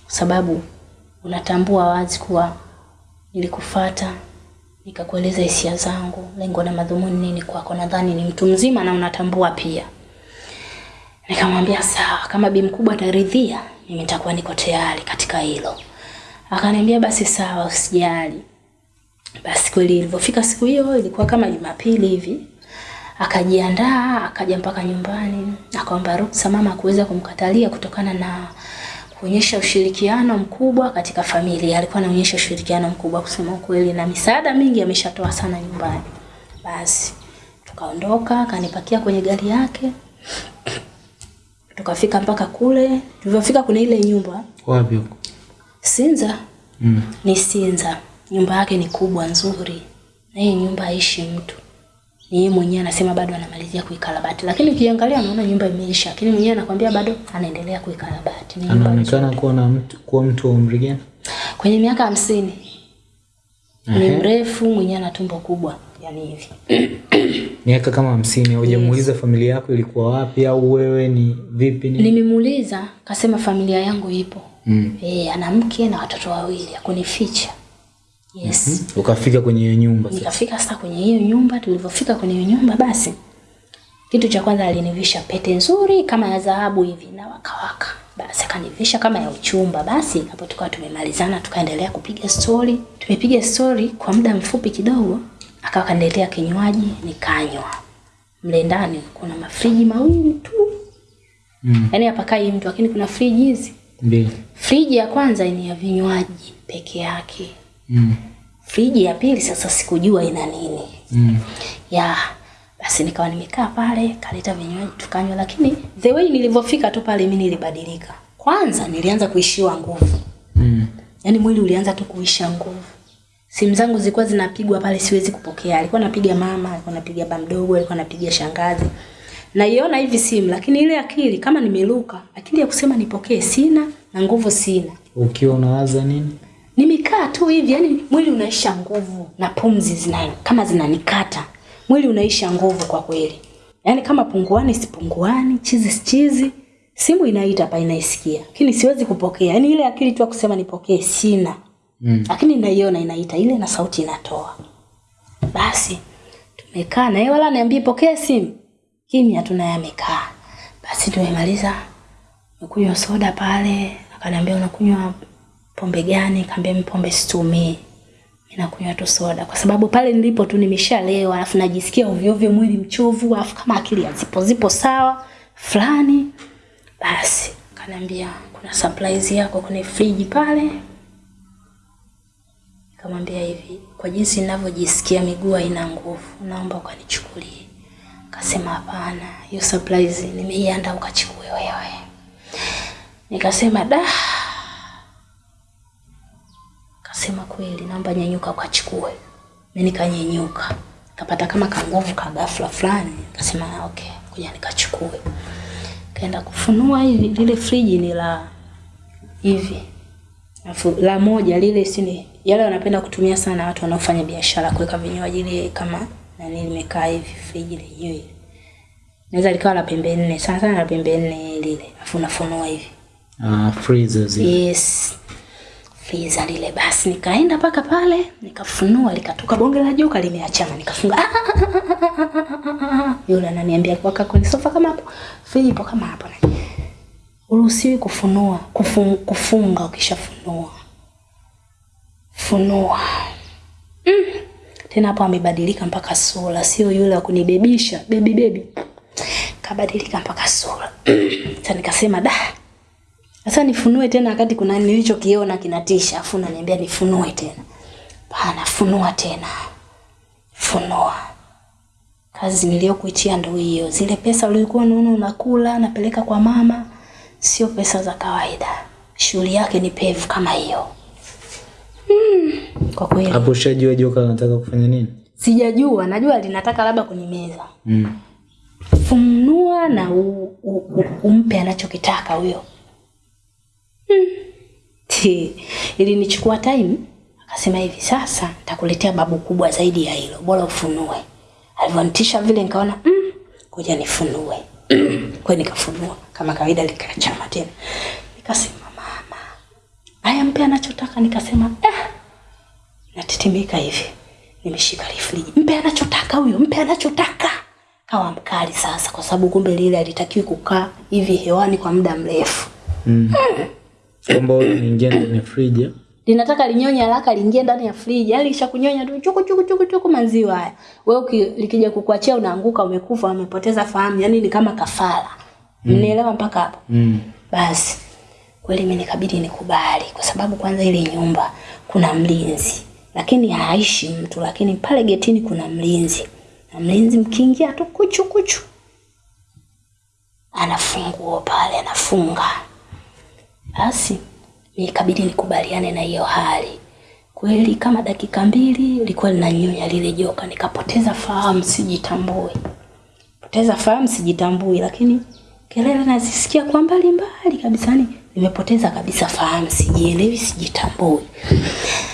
Speaker 1: Kwa sababu unatambua wazi kuwa nilikufata nikakueleza hisia zangu, lengo na madhumuni nini kwako. Nadhani ni mtu mzima na unatambua pia. Nikamwambia sawa, kama bi mkubwa ataridhia, mimi nitakuwa niko tayari katika hilo. Akaniambia basi sawa, usijali. Basi kweli ilivyofika siku hiyo ilikuwa kama Jumapili hivi. Akajiandaa, akaja mpaka nyumbani, akaomba ruksa mama kuweza kumkatalia kutokana na kuonyesha ushirikiano mkubwa katika familia. Alikuwa anaonyesha ushirikiano mkubwa kusema kweli na misaada mingi ameshatoa sana nyumbani. Basi tukaondoka, akanipakia kwenye gari yake. Tukafika mpaka kule. Tulivyofika kuna ile nyumba
Speaker 2: Wapi huko?
Speaker 1: Sinza
Speaker 2: Mm.
Speaker 1: ni Sinza. Nyumba yake ni kubwa nzuri, na hii nyumba haishi mtu. Ni yeye mwenyewe anasema bado anamalizia kuikarabati, lakini ukiangalia unaona nyumba imeisha, lakini mwenyewe anakwambia bado anaendelea kuikarabati.
Speaker 2: Anaonekana kuwa na mtu kuwa mtu wa umri gani?
Speaker 1: kwenye miaka hamsini ni mrefu, mwenyewe ana tumbo kubwa. yani hivi
Speaker 2: miaka kama hamsini Hujamuuliza yes. familia yako ilikuwa wapi au wewe ni vipi ni
Speaker 1: nimemuuliza kasema familia yangu ipo
Speaker 2: mm.
Speaker 1: e, ana mke na watoto wawili akunificha yes. Mm -hmm.
Speaker 2: ukafika kwenye hiyo nyumba
Speaker 1: nikafika sasa kwenye hiyo nyumba tulivyofika kwenye hiyo nyumba basi kitu cha kwanza alinivisha pete nzuri kama ya dhahabu hivi na wakawaka basi akanivisha kama ya uchumba. Basi hapo tukawa tumemalizana tukaendelea kupiga stori tumepiga stori kwa muda mfupi kidogo akawa kaniletea kinywaji nikanywa. Mle ndani kuna mafriji mawili tu.
Speaker 2: Mm.
Speaker 1: yaani hapakai mtu lakini kuna friji hizi.
Speaker 2: Mbili.
Speaker 1: friji ya kwanza ni ya vinywaji peke yake
Speaker 2: Mm.
Speaker 1: friji ya pili sasa sikujua ina nini.
Speaker 2: Mm.
Speaker 1: ya basi nikawa nimekaa pale kaleta vinywaji tukanywa lakini the way nilivyofika tu pale mi nilibadilika. Kwanza nilianza kuishiwa nguvu.
Speaker 2: Mm.
Speaker 1: yaani mwili ulianza tu kuisha nguvu. Simu zangu zilikuwa zinapigwa pale siwezi kupokea. Alikuwa napiga mama alikuwa napiga baba mdogo alikuwa napiga shangazi. Naiona hivi simu lakini ile akili kama nimeruka akili ya kusema nipokee sina na nguvu sina.
Speaker 2: Ukiwa unawaza nini
Speaker 1: nimekaa tu hivi yani mwili unaisha nguvu na pumzi zina kama zinanikata. Mwili unaisha nguvu kwa kweli. Yaani kama punguani sipunguani chizi sichizi, simu inaita hapa inaisikia. Lakini siwezi kupokea. Yaani ile akili tu kusema nipokee sina.
Speaker 2: Mm.
Speaker 1: lakini naiona inaita ile na sauti inatoa. Basi tumekaa na yeye wala niambie pokee simu. Kimya tu naye amekaa. Basi tumemaliza. Kunywa soda pale. Akaniambia unakunywa pombe gani kaambia mimi pombe situmii Ninakunywa nakunywa tu soda kwa sababu pale nilipo tu nimeshalewa alafu najisikia ovyo ovyo mwili mchovu alafu kama akili hazipo zipo sawa fulani basi kaniambia kuna surprise yako kwenye friji pale Nikamwambia hivi, kwa jinsi ninavyojisikia miguu haina nguvu, naomba ukanichukulie. Akasema hapana, hiyo surprise nimeiandaa ukachukue wewe. Nikasema da. Akasema kweli, naomba nyanyuka ukachukue. Mimi nikanyanyuka. Kapata kama kanguvu ka ghafla fulani. Nikasema okay, kuja nikachukue. Kaenda kufunua hivi, lile friji ni la hivi Alafu la moja lile sini yale wanapenda kutumia sana watu wanaofanya biashara kuweka vinywaji ile kama nani limekaa hivi friji lenyewe. Naweza likawa la pembe nne, sana sana la pembe nne lile. Alafu unafunua hivi.
Speaker 2: ah, freezers
Speaker 1: Yes. Freezer lile basi nikaenda paka pale nikafunua likatoka bonge la joka limeachana nikafunga. Yule ananiambia kwa kwenye sofa kama hapo. Filipo ipo kama hapo. Uruhusiwi kufunua, kufung, kufunga ukishafunua. Funua. Mm. Tena hapo amebadilika mpaka sura, sio yule wa kunibebisha, baby baby. Kabadilika mpaka sura. Sasa nikasema da. Sasa nifunue tena wakati kuna nilichokiona kinatisha, afu unaniambia nifunue tena. Bana, funua tena. Funua. Kazi niliyokuitia ndo hiyo. Zile pesa ulikuwa unaona unakula, napeleka kwa mama, sio pesa za kawaida. Shughuli yake ni pevu kama hiyo. Mm, kwa kweli
Speaker 2: hapo ushajua joka anataka kufanya nini
Speaker 1: sijajua, najua linataka labda kunimeza.
Speaker 2: mm.
Speaker 1: Funua na u, u, u, umpe anachokitaka huyo. Hmm. Ti, Ilinichukua time, akasema hivi sasa nitakuletea babu kubwa zaidi ya hilo, bora ufunue. Alivyonitisha vile nikaona mm, ngoja nifunue. Kwa hiyo nikafunua kama kawaida, likachama tena. Nikasema mama, haya mpe anachotaka. Nikasema eh, natetemeka hivi, nimeshika friji, mpe anachotaka huyo, mpe anachotaka. Kawa mkali sasa, kwa sababu kumbe lile alitakiwi kukaa hivi hewani kwa muda mrefu.
Speaker 2: mm. kwamba wewe unaingia ndani ya friji
Speaker 1: linataka linyonye haraka liingie ndani ya friji, yani lisha kunyonya tu chuku chuku chuku chuku maziwa haya. Wewe likija kukuachia unaanguka, umekufa, umepoteza fahamu, yani ni kama kafara. Mnielewa mpaka hapo?
Speaker 2: mm.
Speaker 1: Basi kweli mimi nikabidi nikubali, kwa sababu kwanza ile nyumba kuna mlinzi, lakini haishi mtu, lakini pale getini kuna mlinzi, na mlinzi mkiingia tu kuchu kuchu, anafunguo pale, anafunga. Basi nikabidi ikabidi nikubaliane na hiyo hali. Kweli kama dakika mbili likuwa linanyonya lile joka, nikapoteza fahamu, sijitambui poteza fahamu sijitambui, lakini kelele nazisikia kwa mbali mbali kabisa, yani nimepoteza kabisa fahamu, sijielewi, sijitambui.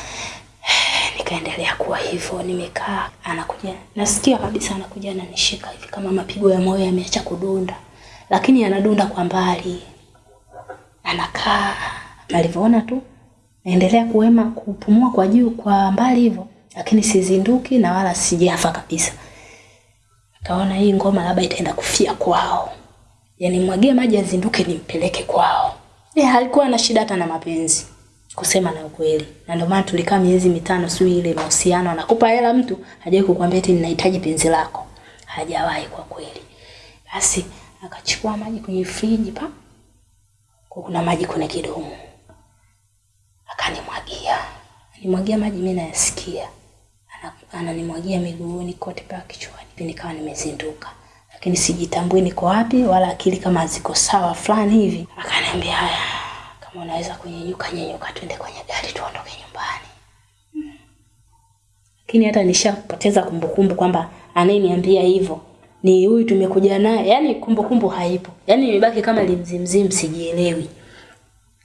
Speaker 1: Nikaendelea kuwa hivyo, nimekaa, anakuja, nasikia kabisa anakuja ananishika hivi kama mapigo ya moyo yameacha kudunda, lakini anadunda kwa mbali. Anakaa, alivyoona tu naendelea kuema kupumua kwa juu kwa mbali hivyo, lakini sizinduki na wala sijafa kabisa. Kaona hii ngoma labda itaenda kufia kwao, yani mwagie maji azinduke nimpeleke kwao. E, alikuwa na shida hata na mapenzi kusema na ukweli, na ndio maana tulikaa miezi mitano, sio ile mahusiano, anakupa hela mtu hajawahi kukwambia eti ninahitaji penzi lako, hajawahi kwa kweli. Basi akachukua maji kwenye friji pa, kuna maji kwenye kidumu, akanimwagia, nimwagia maji, mimi nayasikia, Ana- ananimwagia miguuni kote mpaka kichwani, nikawa nimezinduka lakini sijitambui niko wapi, wala akili kama ziko sawa fulani hivi. Akaniambia haya, kama unaweza kunyenyuka, nyenyuka, twende kwenye gari tuondoke nyumbani. Mm. Lakini hata nishapoteza kumbukumbu kwamba anayeniambia hivyo ni huyu tumekuja naye, yani kumbukumbu haipo, yani imebaki kama limzimzim, sijielewi.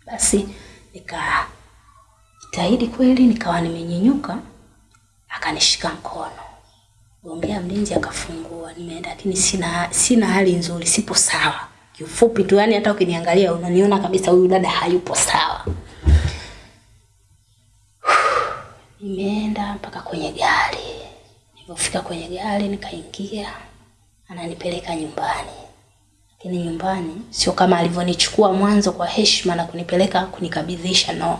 Speaker 1: Basi nikajitahidi kweli, nikawa nimenyenyuka, akanishika mkono Ongea mlinzi akafungua, nimeenda lakini sina sina hali nzuri, sipo sawa. kifupi tu, yani hata ukiniangalia unaniona kabisa huyu dada hayupo sawa. Nimeenda mpaka kwenye gari. Nilipofika kwenye gari nikaingia, ananipeleka nyumbani. Lakini nyumbani sio kama alivyonichukua mwanzo kwa heshima na kunipeleka kunikabidhisha, no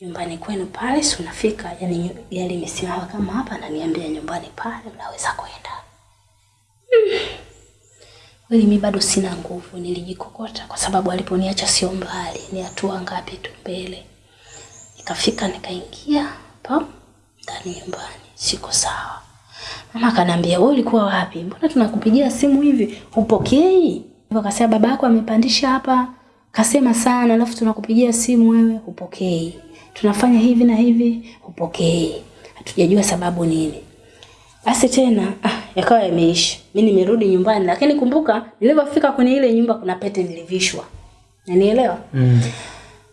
Speaker 1: nyumbani kwenu pale, si unafika, yani gari imesimama kama hapa, ananiambia nyumbani pale mnaweza kwenda. Mm. Kweli mi bado sina nguvu, nilijikokota kwa sababu aliponiacha sio mbali, ni hatua ngapi tu mbele. Nikafika nikaingia pam ndani nyumbani, siko sawa. Mama akaniambia wewe ulikuwa wapi? Mbona tunakupigia simu hivi hupokei? Hivyo akasema baba yako amepandisha hapa, kasema sana, alafu tunakupigia simu wewe hupokei. Tunafanya hivi na hivi hupokei. Hatujajua sababu nini. Basi tena ah, yakawa yameisha. Mimi nimerudi nyumbani, lakini kumbuka nilipofika kwenye ile nyumba kuna pete nilivishwa. Unanielewa?
Speaker 2: Mm.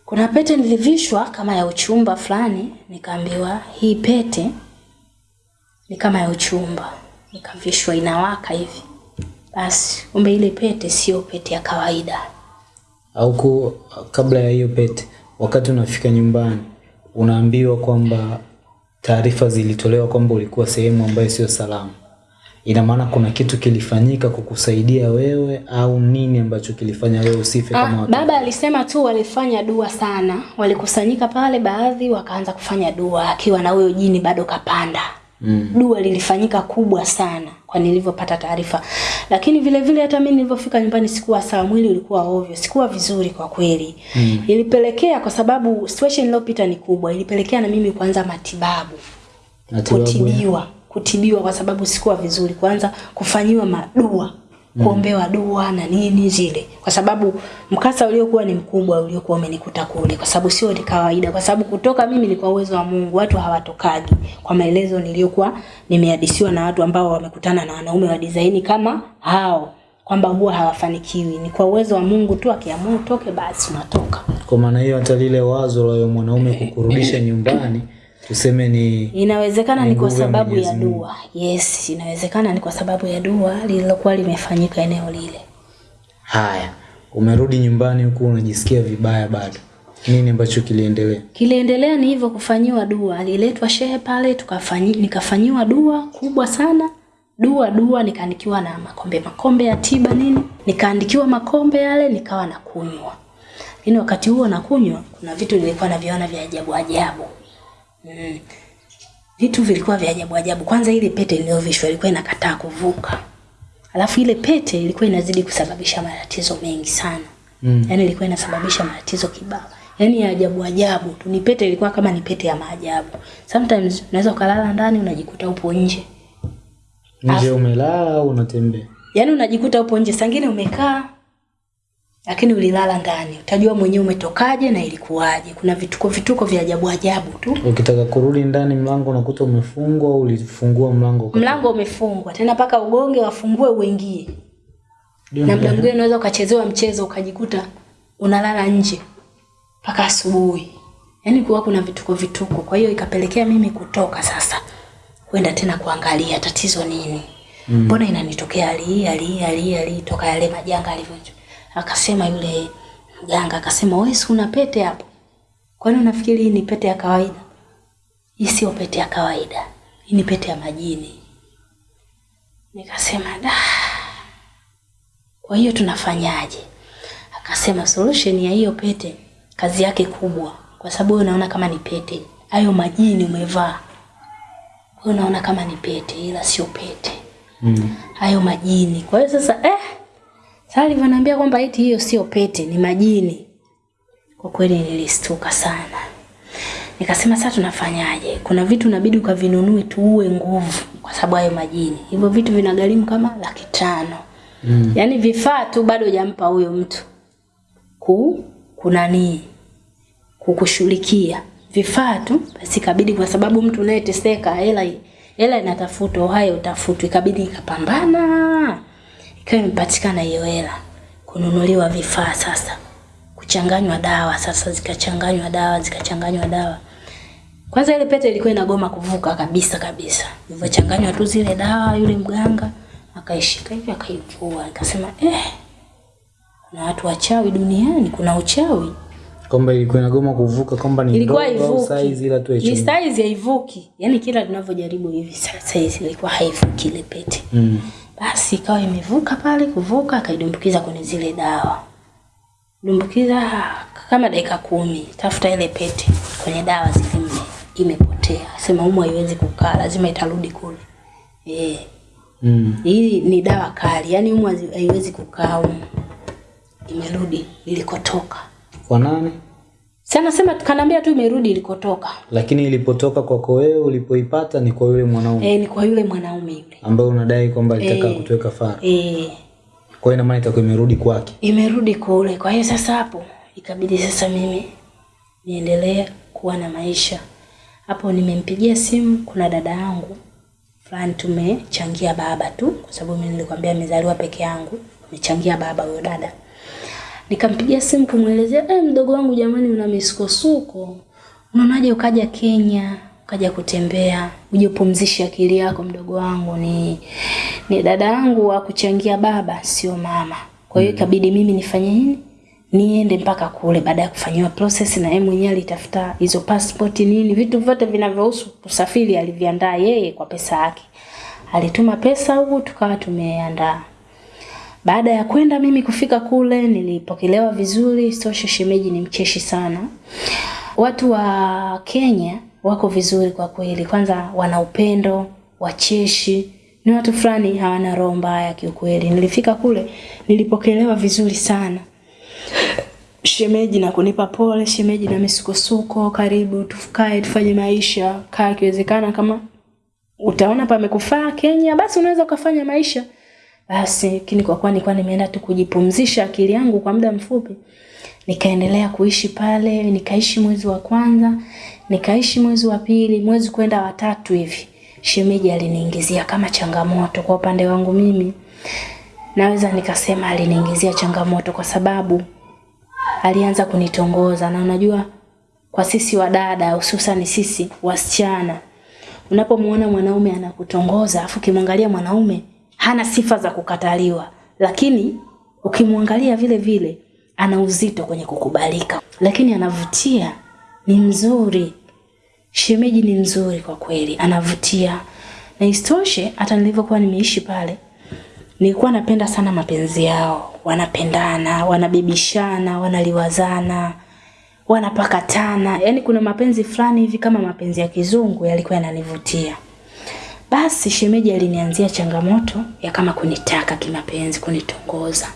Speaker 1: Kuna pete nilivishwa kama ya uchumba fulani, nikaambiwa hii pete ni kama ya uchumba, nikavishwa inawaka hivi. Basi kumbe ile pete sio pete ya kawaida.
Speaker 2: Au kabla ya hiyo pete, wakati unafika nyumbani unaambiwa kwamba taarifa zilitolewa kwamba ulikuwa sehemu ambayo sio salama. Ina maana kuna kitu kilifanyika kukusaidia wewe au nini ambacho kilifanya wewe usife
Speaker 1: Ah,
Speaker 2: kama watu?
Speaker 1: baba alisema tu walifanya dua sana, walikusanyika pale, baadhi wakaanza kufanya dua akiwa na huyo jini bado kapanda.
Speaker 2: Mm.
Speaker 1: Dua lilifanyika kubwa sana kwa nilivyopata taarifa, lakini vile vile hata mimi nilivyofika nyumbani sikuwa sawa, mwili ulikuwa ovyo, sikuwa vizuri kwa kweli.
Speaker 2: Mm.
Speaker 1: Ilipelekea kwa sababu situation iliyopita ni kubwa, ilipelekea na mimi kuanza matibabu
Speaker 2: Matibabu ya-
Speaker 1: kutibiwa kutibiwa kwa sababu sikuwa vizuri, kuanza kufanyiwa madua kuombewa dua na nini zile, kwa sababu mkasa uliokuwa ni mkubwa uliokuwa umenikuta kule, kwa sababu sio ni kawaida, kwa sababu kutoka mimi ni kwa uwezo wa Mungu, watu hawatokaji, kwa maelezo niliyokuwa nimehadisiwa na watu ambao wamekutana na wanaume wa dizaini kama hao, kwamba huwa hawafanikiwi. Ni kwa uwezo wa Mungu tu, akiamua utoke, basi unatoka.
Speaker 2: Kwa maana hiyo hata lile wazo la mwanaume kukurudisha nyumbani tuseme ni
Speaker 1: Inawezekana
Speaker 2: Ni
Speaker 1: kwa sababu ya dua. Yes, inawezekana ni kwa sababu ya dua lililokuwa limefanyika eneo lile.
Speaker 2: haya. Umerudi nyumbani huku unajisikia vibaya bado. Nini ambacho kiliendelea?
Speaker 1: Kiliendelea ni hivyo kufanyiwa dua. Aliletwa shehe pale tukafanyi, nikafanyiwa dua kubwa sana. Dua dua nikaandikiwa na makombe makombe ya tiba nini? Nikaandikiwa makombe yale nikawa nakunywa. Lakini wakati huo nakunywa kuna vitu nilikuwa naviona vya ajabu ajabu. Mm. Vitu vilikuwa vya ajabu ajabu. Kwanza ile pete iliyovishwa ilikuwa inakataa kuvuka. Alafu ile pete ilikuwa inazidi kusababisha matatizo mengi sana.
Speaker 2: Mm.
Speaker 1: Yaani ilikuwa inasababisha matatizo kibao. Yaani ya ajabu ajabu tu. Ni pete ilikuwa kama ni pete ya maajabu. Sometimes unaweza ukalala ndani unajikuta upo nje.
Speaker 2: Nje umelala au unatembea?
Speaker 1: Yaani unajikuta upo nje, sangine umekaa lakini ulilala ndani. Utajua mwenyewe umetokaje na ilikuwaje. Kuna vituko vituko vya ajabu ajabu tu.
Speaker 2: Ukitaka kurudi ndani mlango unakuta umefungwa au ulifungua mlango
Speaker 1: Mlango umefungwa tena mpaka ugonge wafungue uingie. Na muda mwingine unaweza ukachezewa mchezo ukajikuta unalala nje mpaka asubuhi. yaani kuwa kuna vituko vituko. Kwa hiyo ikapelekea mimi kutoka sasa kwenda tena kuangalia tatizo nini, mbona mm. inanitokea hii hali hii hali hii toka yale majanga alivyo. Akasema yule mganga akasema, wewe si una pete hapo, kwani unafikiri hii ni pete ya kawaida? Hii sio pete ya kawaida, hii ni pete ya majini. Nikasema da, kwa hiyo tunafanyaje? Akasema solution ya hiyo pete kazi yake kubwa, kwa sababu wewe unaona kama ni pete, hayo majini umevaa wewe unaona kama ni pete, ila sio pete
Speaker 2: Mm.
Speaker 1: hayo majini. Kwa hiyo sasa eh, sasa alivyoniambia kwamba eti hiyo sio pete, ni majini, kwa kweli nilistuka sana. Nikasema sasa tunafanyaje? Kuna vitu inabidi ukavinunue tuue nguvu, kwa sababu hayo majini, hivyo vitu vinagharimu kama laki tano.
Speaker 2: Mm.
Speaker 1: Yaani vifaa tu bado hujampa huyo mtu ku kunanii kukushughulikia vifaa tu, basi ikabidi, kwa sababu mtu unayeteseka hela hela inatafutwa, uhai utafutwa, ikabidi ikapambana, ikawa imepatikana hiyo hela, kununuliwa vifaa sasa, kuchanganywa dawa sasa, zikachanganywa dawa zikachanganywa dawa. Kwanza ile pete ilikuwa inagoma kuvuka kabisa kabisa, ilivyochanganywa tu zile dawa, yule mganga akaishika hivi akaivua, akasema eh, kuna watu wachawi duniani, kuna uchawi
Speaker 2: Kwamba ilikuwa inagoma kuvuka kwamba ni
Speaker 1: ilikuwa
Speaker 2: size ila tu
Speaker 1: Ni size haivuki. Yaani kila tunavyojaribu hivi size ilikuwa haivuki ile pete.
Speaker 2: Mm.
Speaker 1: Basi ikawa imevuka pale kuvuka akaidumbukiza kwenye zile dawa. Dumbukiza kama dakika kumi. Tafuta ile pete kwenye dawa zile ime, imepotea. Sema umu haiwezi kukaa, lazima itarudi kule. Eh.
Speaker 2: Mm.
Speaker 1: Hii ni dawa kali, yaani umu haiwezi kukaa umu, Imerudi ilikotoka.
Speaker 2: Kwa nani?
Speaker 1: Sana sema kanaambia tu imerudi ilikotoka.
Speaker 2: Lakini ilipotoka kwako wewe ulipoipata ni kwa yule mwanaume
Speaker 1: Eh, ni kwa yule mwanaume yule.
Speaker 2: ambaye unadai kwamba alitaka
Speaker 1: e,
Speaker 2: kutuweka fara.
Speaker 1: Eh,
Speaker 2: Kwa hiyo ina maana itakuwa imerudi kwake.
Speaker 1: imerudi kwa kule. Kwa hiyo sasa hapo ikabidi sasa mimi niendelee kuwa na maisha. Hapo nimempigia simu, kuna dada yangu fulani tumechangia baba tu, kwa sababu mimi nilikwambia nimezaliwa peke yangu, nimechangia baba huyo dada. Nikampigia simu kumwelezea, eh, mdogo wangu jamani, una misukosuko, unaonaje ukaja Kenya ukaja kutembea uje upumzishe akili yako mdogo wangu ni ni dada yangu wa kuchangia baba sio mama. Kwa hiyo ikabidi mimi nifanye nini? Niende mpaka kule baada ya kufanyiwa process na yeye mwenyewe alitafuta hizo passport nini vitu vyote vinavyohusu kusafiri aliviandaa yeye kwa pesa yake. Alituma pesa huku tukawa tumeandaa baada ya kwenda mimi kufika kule nilipokelewa vizuri, sitoshe shemeji ni mcheshi sana. Watu wa Kenya wako vizuri kwa kweli, kwanza wana upendo, wacheshi, ni watu fulani hawana roho mbaya kiukweli. Nilifika kule nilipokelewa vizuri sana shemeji na kunipa pole, shemeji na misukosuko, karibu tufukae tufanye maisha, kaa ikiwezekana kama utaona pamekufaa Kenya, basi unaweza ukafanya maisha. Basi lakini kwa kuwa nilikuwa nimeenda tu kujipumzisha akili yangu kwa muda mfupi, nikaendelea kuishi pale, nikaishi mwezi wa kwanza, nikaishi mwezi wa pili, mwezi kwenda watatu hivi. Shemeji aliniingizia kama changamoto kwa upande wangu mimi. Naweza nikasema aliniingizia changamoto kwa sababu alianza kunitongoza na unajua kwa sisi wadada hususan sisi wasichana unapomuona mwanaume anakutongoza afu kimwangalia mwanaume hana sifa za kukataliwa lakini ukimwangalia vile vile ana uzito kwenye kukubalika. Lakini anavutia ni mzuri. Shemeji ni mzuri kwa kweli anavutia. Na isitoshe hata nilivyokuwa nimeishi pale nilikuwa napenda sana mapenzi yao. Wanapendana wanabibishana, wanaliwazana wanapakatana. Yani kuna mapenzi fulani hivi kama mapenzi ya kizungu yalikuwa yananivutia basi shemeji alinianzia changamoto ya kama kunitaka kimapenzi kunitongoza